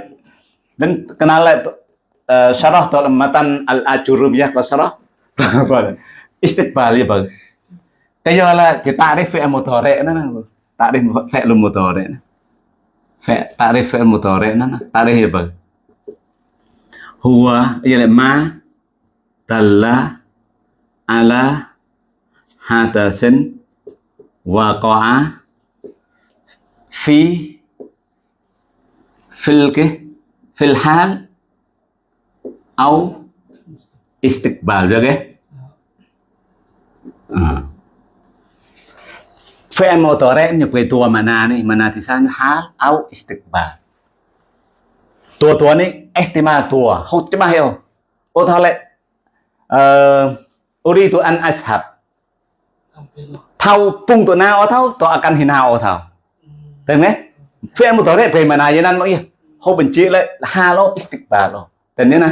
Dan kenal uh, syarah dalam matan al ajurum ya kalau syarah. istiqbal ya bang. Kayo lah kita arif fi'il mudhari nana. Takrif fi'il mudhari. Takrif fi'il mudhari nana. Tarif ya bang. Huwa ya ma dalla وقع في في في الحال أو استقبال بقى آه. fi'il mudhari' nyebut tua mana nih mana di sana hal au istiqbal tua tua ni ihtimal tua không chứ mà hiểu ô thao lại uridu an azhab thau pung tu nao thau to akan hinao thau tem nghe phe một tổ đấy về mà này như nan mọi người hô bình chị lại là ha lo istikbar lo tên nhé nè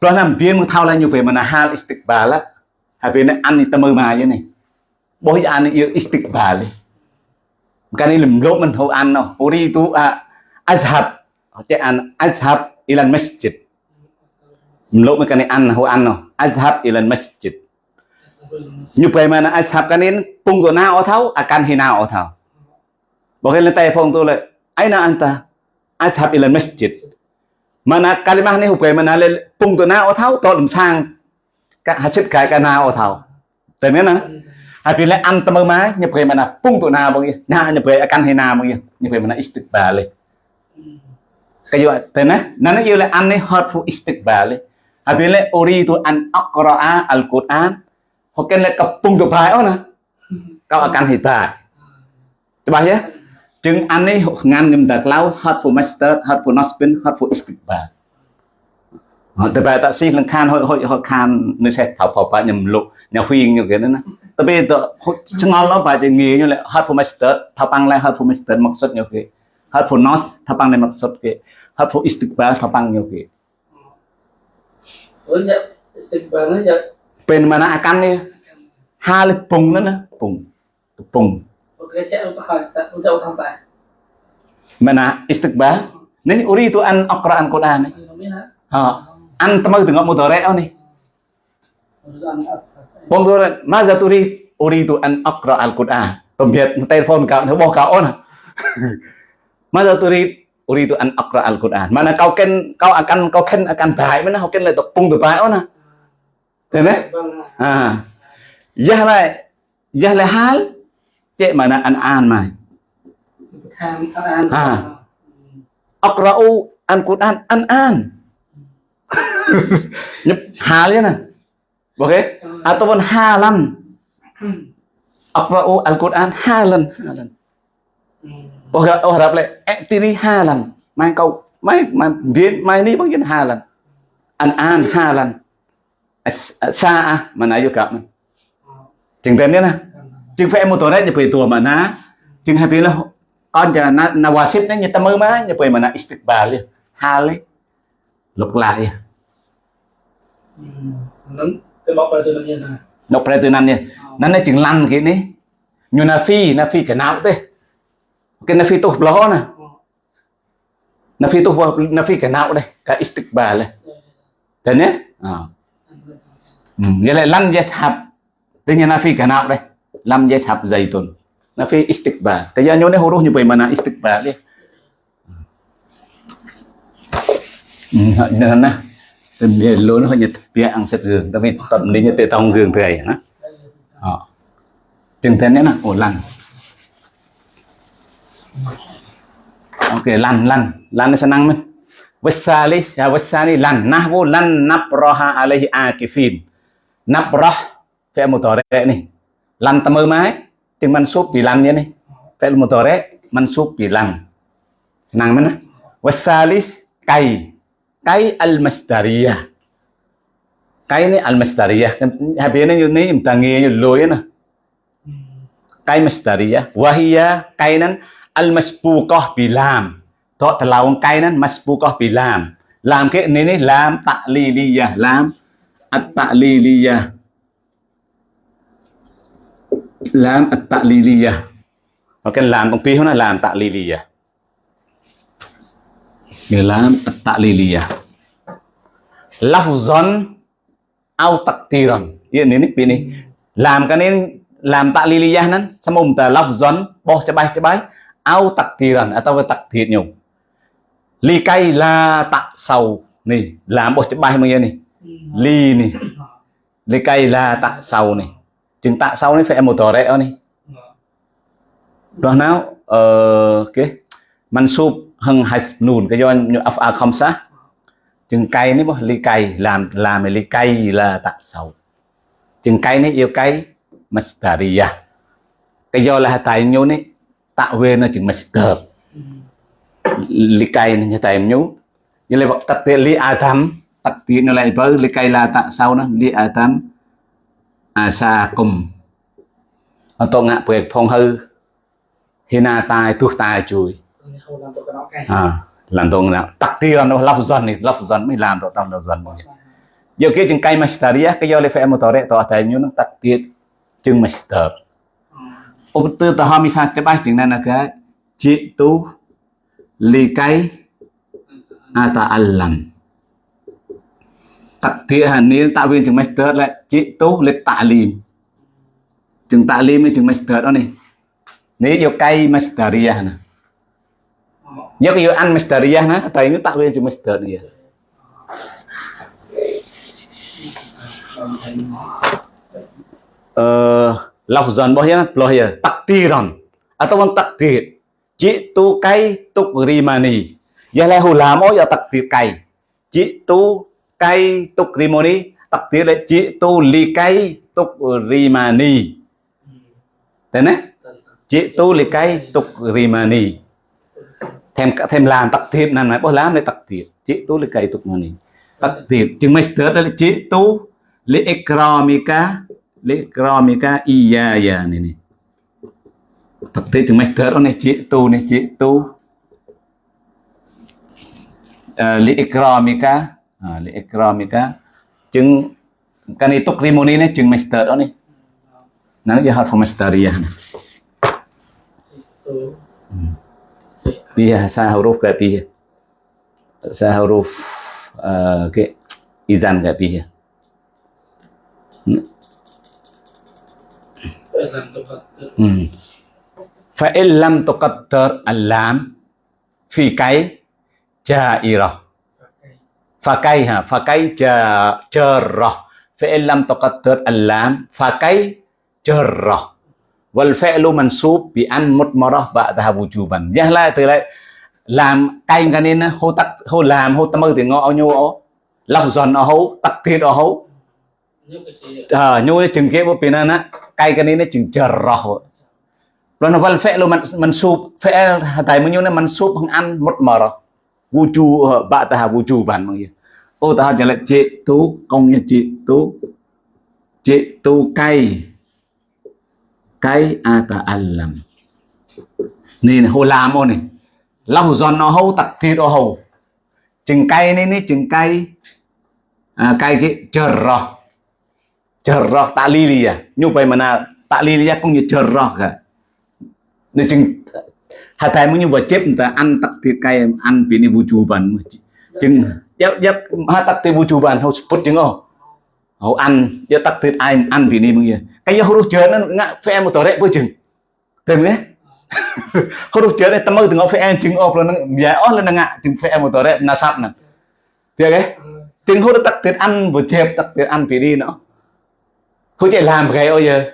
đó làm biến một thao là như về mà là ha istikbar là hai bên này ăn thì tâm mà như này bôi ăn yêu istikbar đi cái này làm lỗ mình không ăn đâu uri tu à azhab họ ăn azhab ilan masjid lỗ mình cái này ăn không ăn đâu azhab ilan masjid. Như vậy nyupai mana azhab kanin punggo na othau akan hina othau Bahkan lantai pong tu le aina anta azhab ilan masjid. Mana kalimah ni hupai mana le punggo na othau to lum sang các ka hasit kai ka na othau tenena Habis le anta mama như vậy punggo na bang na nyupai akan hina bang nyupai mana istiqbal le kayo tenah nana là anh ấy hot fu istiqbal ấy habile uridu an aqra'a al-Qur'an hoken le kapung tu bai ona ah. kau akan hmm. hibai bài nhé. Trừng anh ấy ngàn ngầm đặc lao hát for master, hát for nospin, hát for istiqbal. Tại bài tạ sĩ lần khan hội hội hội khan nơi sẽ thảo phò bà nhầm lục, nhà huyên như cái đó nè. Tại bây giờ chẳng ngon lắm bài thì nghề như là hát for master, thảo bằng lại hát for master mặc xuất nhiều cái. Hát for nos, thảo băng lại mặc xuất cái. Hát for istiqbal, thảo bằng nhiều cái. Banyak istiqbalnya ya. Penmana akan ya? Hal pung nana pung pung. Oke cek untuk hal untuk orang saya. Mana istiqbal? Ini uri itu an Al-Quran Quran. Ha. An teman tengok mudorek ni. Pung mudorek. Maza turi uri itu an Al-Quran Quran. Pembiat telefon kau, bawa kau na. Maza turi uridu an aqra al-Quran. Mana kau ken kau akan kau ken akan baik mana kau ken lại tập pung từ baik nè. Thế đấy. Vâng, À. Yah lại yah lại hal cek mana an an mai. tham ăn ăn. À. Aqra'u al-Quran an an. Nhập hal ya nè. Oke? Ataupun halan. Aqra'u al-Quran halan. halan. Oh, oh harap lại tiri hai lần. Mai câu mai mai biến mai ni bằng hai lần. An an hai lần. Sa mà nãy vô cặp chừng tên đấy nè. Chừng phải một tuổi đấy phải tuổi mà ná. Chừng hai bên là con giờ na na wasip đấy như ta mơ má. Như vậy mà na istiqbal liền hai lấy lục lại. Đọc ra từ nan nha. Nan này chừng lăn cái này. Như na phi na phi cái nào thế cái nafi phi tục nè na phi tục na cái nào đây? Cái istiqbal này thế nhé? À ừ. vậy là lăn dây hạp thế như nafi cái nào đây? Lăn dây hạp dày tuần nafi istiqbal. Cái giờ nhớ này huruf như vậy mà na istiqbal đi. Ừ, Nên nè. Bia luôn nó nhật bia ăn sệt sạch gường, tapi tận đi như tê tông gường thầy hả? Ờ. Chừng thế nữa ổn lành lăn. Ok, lăn lăn, lăn senang men. Wasali, ya wasali lan nahwu lan nabraha alaihi akifin. Nabrah fi'il mudhari nih. Lan temu mai ting mansub bi lan ya nih. Fi'il mudhari mansub bi lan. Senang men. Wasalis kai. Kai al-masdariyah. Kai ini al-masdariyah. Habisnya ini imtangi lôi nè. Kai masdariyah. Wahia kainan al-masbuqah bi lam. Thọ thật là cái nó masbuqah bi lam. Làm cái này này lam ya, lam at-ta'liliyah. Lam at-ta'liliyah. Và cái làm công ty nó là làm ya Cái lam at-ta'liliyah. Lafzan au takdiran. Iya ini nih ini. Làm cái này làm ta'liliyah nan samum ta lafzan boh cabai bay au takdiran atau với thiệt nhiều. Ly cây la tạ, sầu này làm bột bài bao nhiêu này ly này ly cây la tạ, sầu này chừng tạ sầu này phải một tờ rẽ này rồi nào ờ cái mansub hằng hạt nùn cái do af a không sa chừng cây này ly cây làm làm ly cây là tạ, sầu. Chừng cây này yêu cây mastaria à. cái do là tại nhau này tạo về nó chừng master likai ni nyata nyu như là tắc tiệt li adam tắc tiệt nó lại bắt li cây là tạ sau nó li adam sa cùng. Ở tổ ngạ bẹt phong hư. Hina tai tu tai chui à làm tôi à làm nào tắc tiệt nó lafzan dần này lafzan dần mới làm tôi tâm lafzan dần mọi, giờ kia chừng cây masteria cái do lấy phải một tờ đấy tờ tại nhú nó tắc tiệt chừng master Ông tư ta hami sa cái bài tiếng này là cái chị tu likai ata'allam takdir ni viên chừng master lại chỉ tu lịch lìm chừng ta'lim chừng master đó này nếu vô cây masteriyah nè. Nhớ cái vô ăn masteriyah nè, tại nó tạo lên chừng masteriyah uh, lafzan bahaya bahaya takdiran atau takdir jitu kai tuk rimani. Ya cây hulamo ya takdir kai. Jitu kai tuk rimani. Takdir là cây li rì mà nì thế nè? Cây li rì mà nì thêm thêm làm tắc thiệt này bố làm để tắc tì chỉ tu li kai mà nì tắc tì chừng mấy tớ là chỉ tu li ikramika. Likramika iyaya ni ni. Taktik tu master ni cik tu ni cik tu. Uh, li ikramika ha, li ikramika chừng cái này tục rimoni này chừng master đó này nó là harf masteriyah Pia sa huruf ke pia sa huruf uh, ke izan ke pia فإن لم تقدر اللام في كي جائرة فكيها فكي جرة فإن لم تقدر اللام فكي جرة والفعل منصوب بأن مضمرة بعدها وجوبا يهلا تلاقي làm cay cái nên hô tắc hô làm hô tâm ơi thì ngõ nhau ó lòng giòn nó hô tắc thiệt nó hô à nhu chừng kia bộ pin na cay cái này nó chừng chờ rõ rồi nó vẫn phê luôn mình mình sụp. Phê tại mình nhu này mình sụp không ăn một mờ rồi. Vũ trụ bạn ta vũ trụ bạn bằng gì ô ta chỉ là chế tu công như chế tu chế tú cay. Cay ata alam nên hồ làm ô này. Lòng giòn nó hâu tặc thịt nó hầu chừng cay này này chừng cay. À, cay cái chờ rõ cerah takliliyah nyupai mana takliliyah cũng như cerah cả nên chừng hatai mu như wajib ta an takdir kay an bini wujuban chừng yap yap ha takdir wujuban hau sput chừng oh hau an ya takdir ai an bini mu ya cái huruf jer nó ngạ phe một tore với chừng. Tìm nghe huruf jer này tamu tengok phe chừng oh nó ya oh lên ngạ chừng phe một tore nasab nè. Được cái chừng huruf takdir an wajib takdir an bini nó Hôi chạy làm cái ôi giờ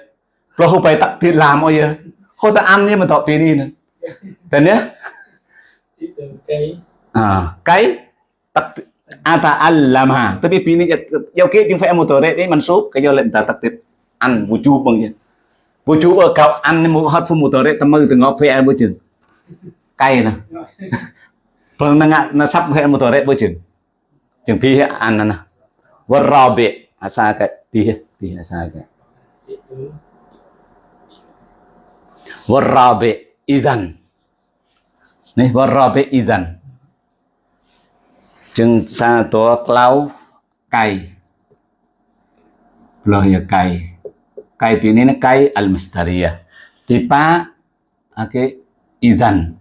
Rồi hôi phải tặng tiền làm ôi giờ Hôi ta ăn nhưng mà tỏ tiền đi nữa. Thế nhé. À cái tặng Ata allama Tapi pini Giao kia chúng phải một tờ đấy Đấy mình sốt Cái do lệnh ta tặng tiền Ăn vô chú bằng gì Vô chú ở cậu ăn một hot phụ một tờ đấy Tâm mơ từ ngọc phải ăn vô chừng Cay nè. Rồi nó ngạ Nó sắp tờ đấy vô chừng Chừng phi ăn nè rò bệ Asa cái Phi biasa kan warabi idan nih warabi idan chừng xa tổ clau cay loh ya cay cay ini na cay al misteria tipa ake idan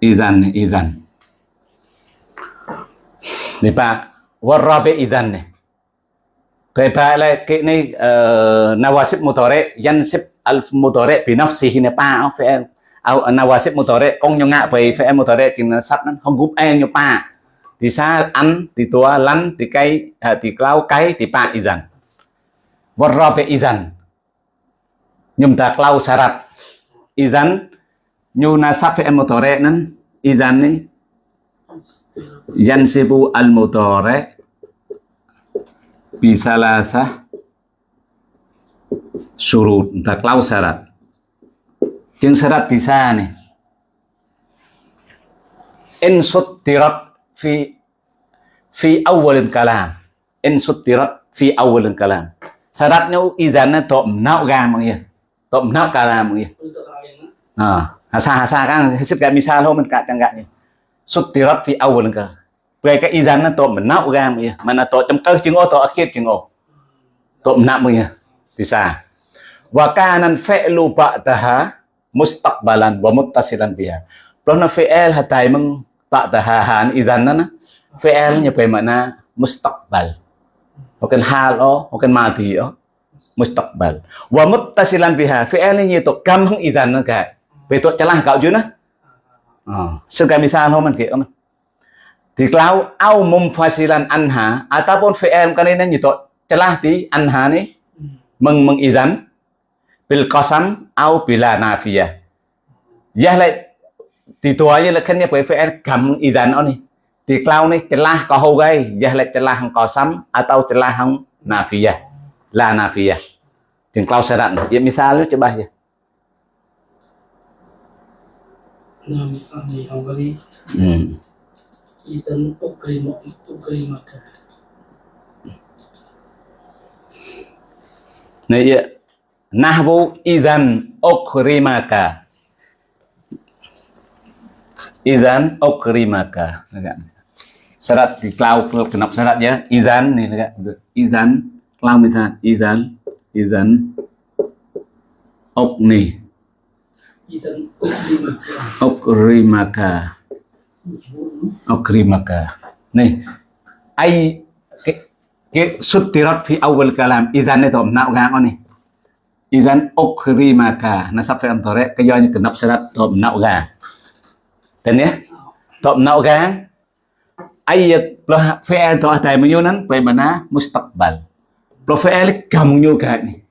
idan idan ni pa warabi idan ni Kaya pa la ke ni eh, nawasib mutore, yansib Alf mutore bi nafsihi ne pa oh, fi'il au, nawasib mutore, kong nyo ngạ về fi'il mutore chính sắp nó không gúp en eh, nyo pa. Thì sa ăn thì tua lăn thì cây thì clau cây thì pa idan. Warabi idan. Nhum ta clau sarat idan, nyu nasab fi'il mutore, nan, idan ni al mudhari bisalasah surut tak lau syarat jeung syarat bisa nih in suttirat fi fi awalin kalam. In suttirat fi awalin kalam. Syaratnya idannya to nau ga mang ya to nau kalam mang ya à hasa hasa kan hết sức cái misal thôi mình cả chẳng gạn sutirat fi awal ka về cái izan nó tội mình nạo ra mà mà nó tội trong cơ chứng ô to akhir chứng ô to nạo mà thì sao wa kanan fi'lu ba'daha mustaqbalan wa muttasilan biha. Kalau na fi'il hatay mang ba'daha han izan na na. Fi'il nya pa mana mustaqbal. Mungkin hal oh mungkin mati oh mustaqbal. Wa muttasilan biha. Fi'il ni to kam hang idan ka về to chalah kau chứ na ah. Sebagai misal ho man ke man thì klau au mumfasilan anha ataupun fi'il kanina ni to chalah ti anha ni meng meng idan bil qasam au bila nafiyah. Ya lại thì tua như là khen nhập với fi'il kam idan ni. Thì cloud ni celah ko hogai jah le celah hang qasam atau celah hang nafiyah. La nafiyah. Jeung cloud syarat ya misal coba ya Nam Ani Hawali hmm. Idan Ukrima Ukrimaka Nah, ya. Nahwu idzan ukrimaka. Idzan ukrimaka. syarat di cloud kenapa syaratnya izan nih enggak izan cloud misal izan izan okni Idan Ukrimaka okrimaka. Okrimaka. Này, ai, cái cái sutirat fi awal kalam, izan itu nak gang ni izan okrimaka na sắp phải ăn nasab fi antore kayo ni kenap syarat tom nak gang dan ya tom nak gang ayat lah fi'il tu atai menyunan pe mana mustaqbal. Lo phải fi'il kamu juga ni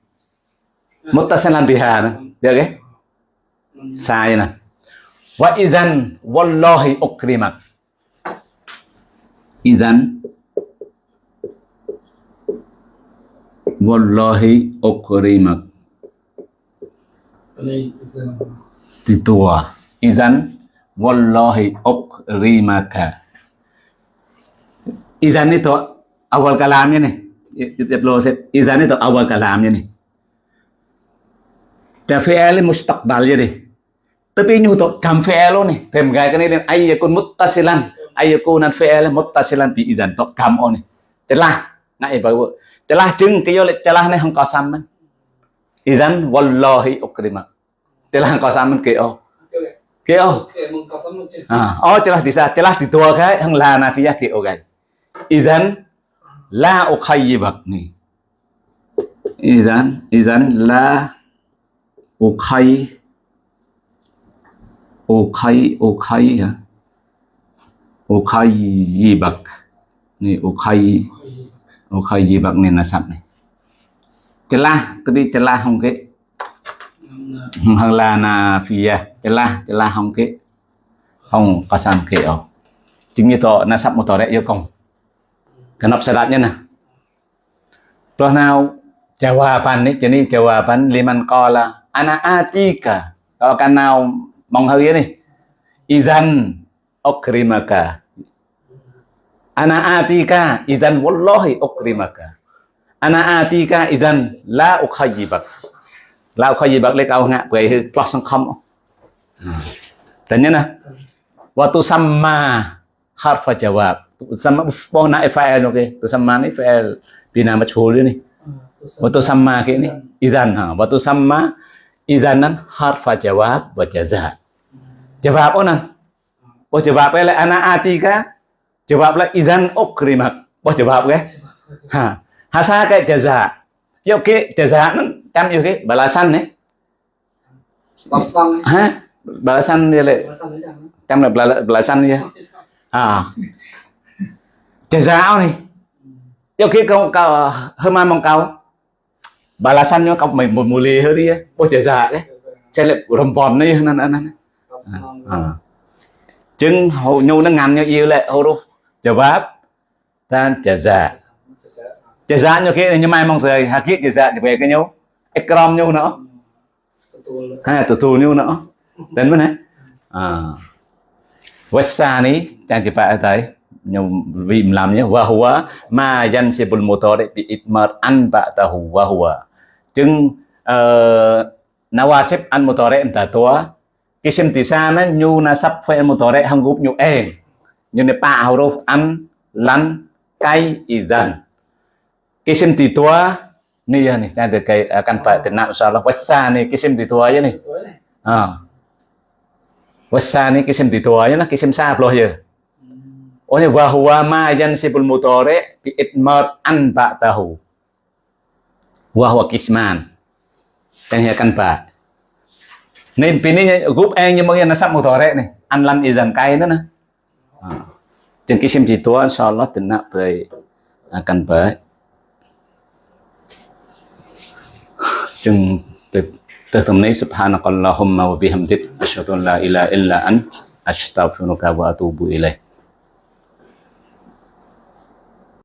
muttasilan biha na ya Được không? Na wa idzan wallahi ukrimak idzan wallahi Ukrimaka titua idzan wallahi ukrimaka Izan itu awal kalamnya nih. Tiap lo izan itu awal kalamnya nih. Dan fi'il mustaqbalnya deh. Tapi nyu to kam fi'il nih. Tem gai kan ini ayyakun muttasilan. Ayyakunan fi'il muttasilan bi idan to kam nih. telah nggak ya bawa. telah jeng tiyo le telah ne hang hangkau saman. idan wallahi ukrimak. Celah hangkau saman kyo. Kyo. Oke, mengkasam macam À, oh celah bisa, celah di tua cái hang fiya ke o gai Idan la ukhayyibak ni. Idan idan la ukhayyibak ukhay Okai ukhay ya. Ukhayyibak. Ni ukhay ukhayyibak ni nasab ni. Celah tadi celah hong ke Namna là na nafiyah celah celah hong ke hong kasam ke oh. Chính như to nasab mutare yêu công. Kenapa syaratnya nah? Terus nào jawaban nih, jadi jawaban liman kola. ana atika. Kalau kan now mong hơi nih. Idzan ukrimaka. Ana atika idzan, wallahi ukrimaka. Ana atika idzan, la ukhayyibak. La ukhayyibak le kau ngạ bởi hư kelas sang không. Tanya nah. Waktu sama harfa jawab. Sama pohon fa'il oke. Tu sama ni fa'il bina majhul ni. Waktu sama ke ni idzan, ha. Waktu sama idzanan harfa jawab wa jaza. Jawab onan. Oh jawab le ana atika. Jawab la idzan ukrimak. Oh jawab ke? Ha. Hasa ke jaza. Yo ke jaza nan cam yo ke balasan ni. Pasang Ha? Balasan dia le. Ni Cam là bala- balasan dia. À. Jazao nih. Yo khi kau kau hema mong kau balasannya kau mai muli hari ya. Oh jaza ke. Saya lek rempon ni nan nan. Pasang À. Chứng hầu nhu nó ngắn như yêu lệ huruf jawab dan jaza. Jaza như khi như mai mong rồi hakik jaza thì về cái nhau. Ikram nhu nữa. Betul Ha tutul nhu nữa. Đến bên này. À. Wasani yang kita atai yang bim lamnya wa huwa ma yansibul mutari bi itmar an ba'dahu wa huwa. Chứng uh, nawasib an mutari enta tua kisim di sana nyu nasab fa'il mutari hanggup nyu e. Nyu ne pa huruf an lan kai idzan. Kisim di tua ni ya nih nanti kai akan pak tenang insyaallah wasani kisim di tua ya nih. Betul ni À. Wasani kisim di tua ya nah kisim sa bloh ya. Oh ni wa huwa ma yansibul mudhari bi idmar an ba'dahu. Wa huwa kisman. Đang hiểu căn bà. Nên vì nên group A nhưng mà nó sắp một tore này, ăn lăn y dần cay nữa nè. Chừng cái xem chỉ tua inshallah tin nak tới akan baik. Chừng từ từ tầm này subhanakallahumma wa bihamdik asyhadu an la ilaha illa ant astaghfiruka wa atubu ilaik.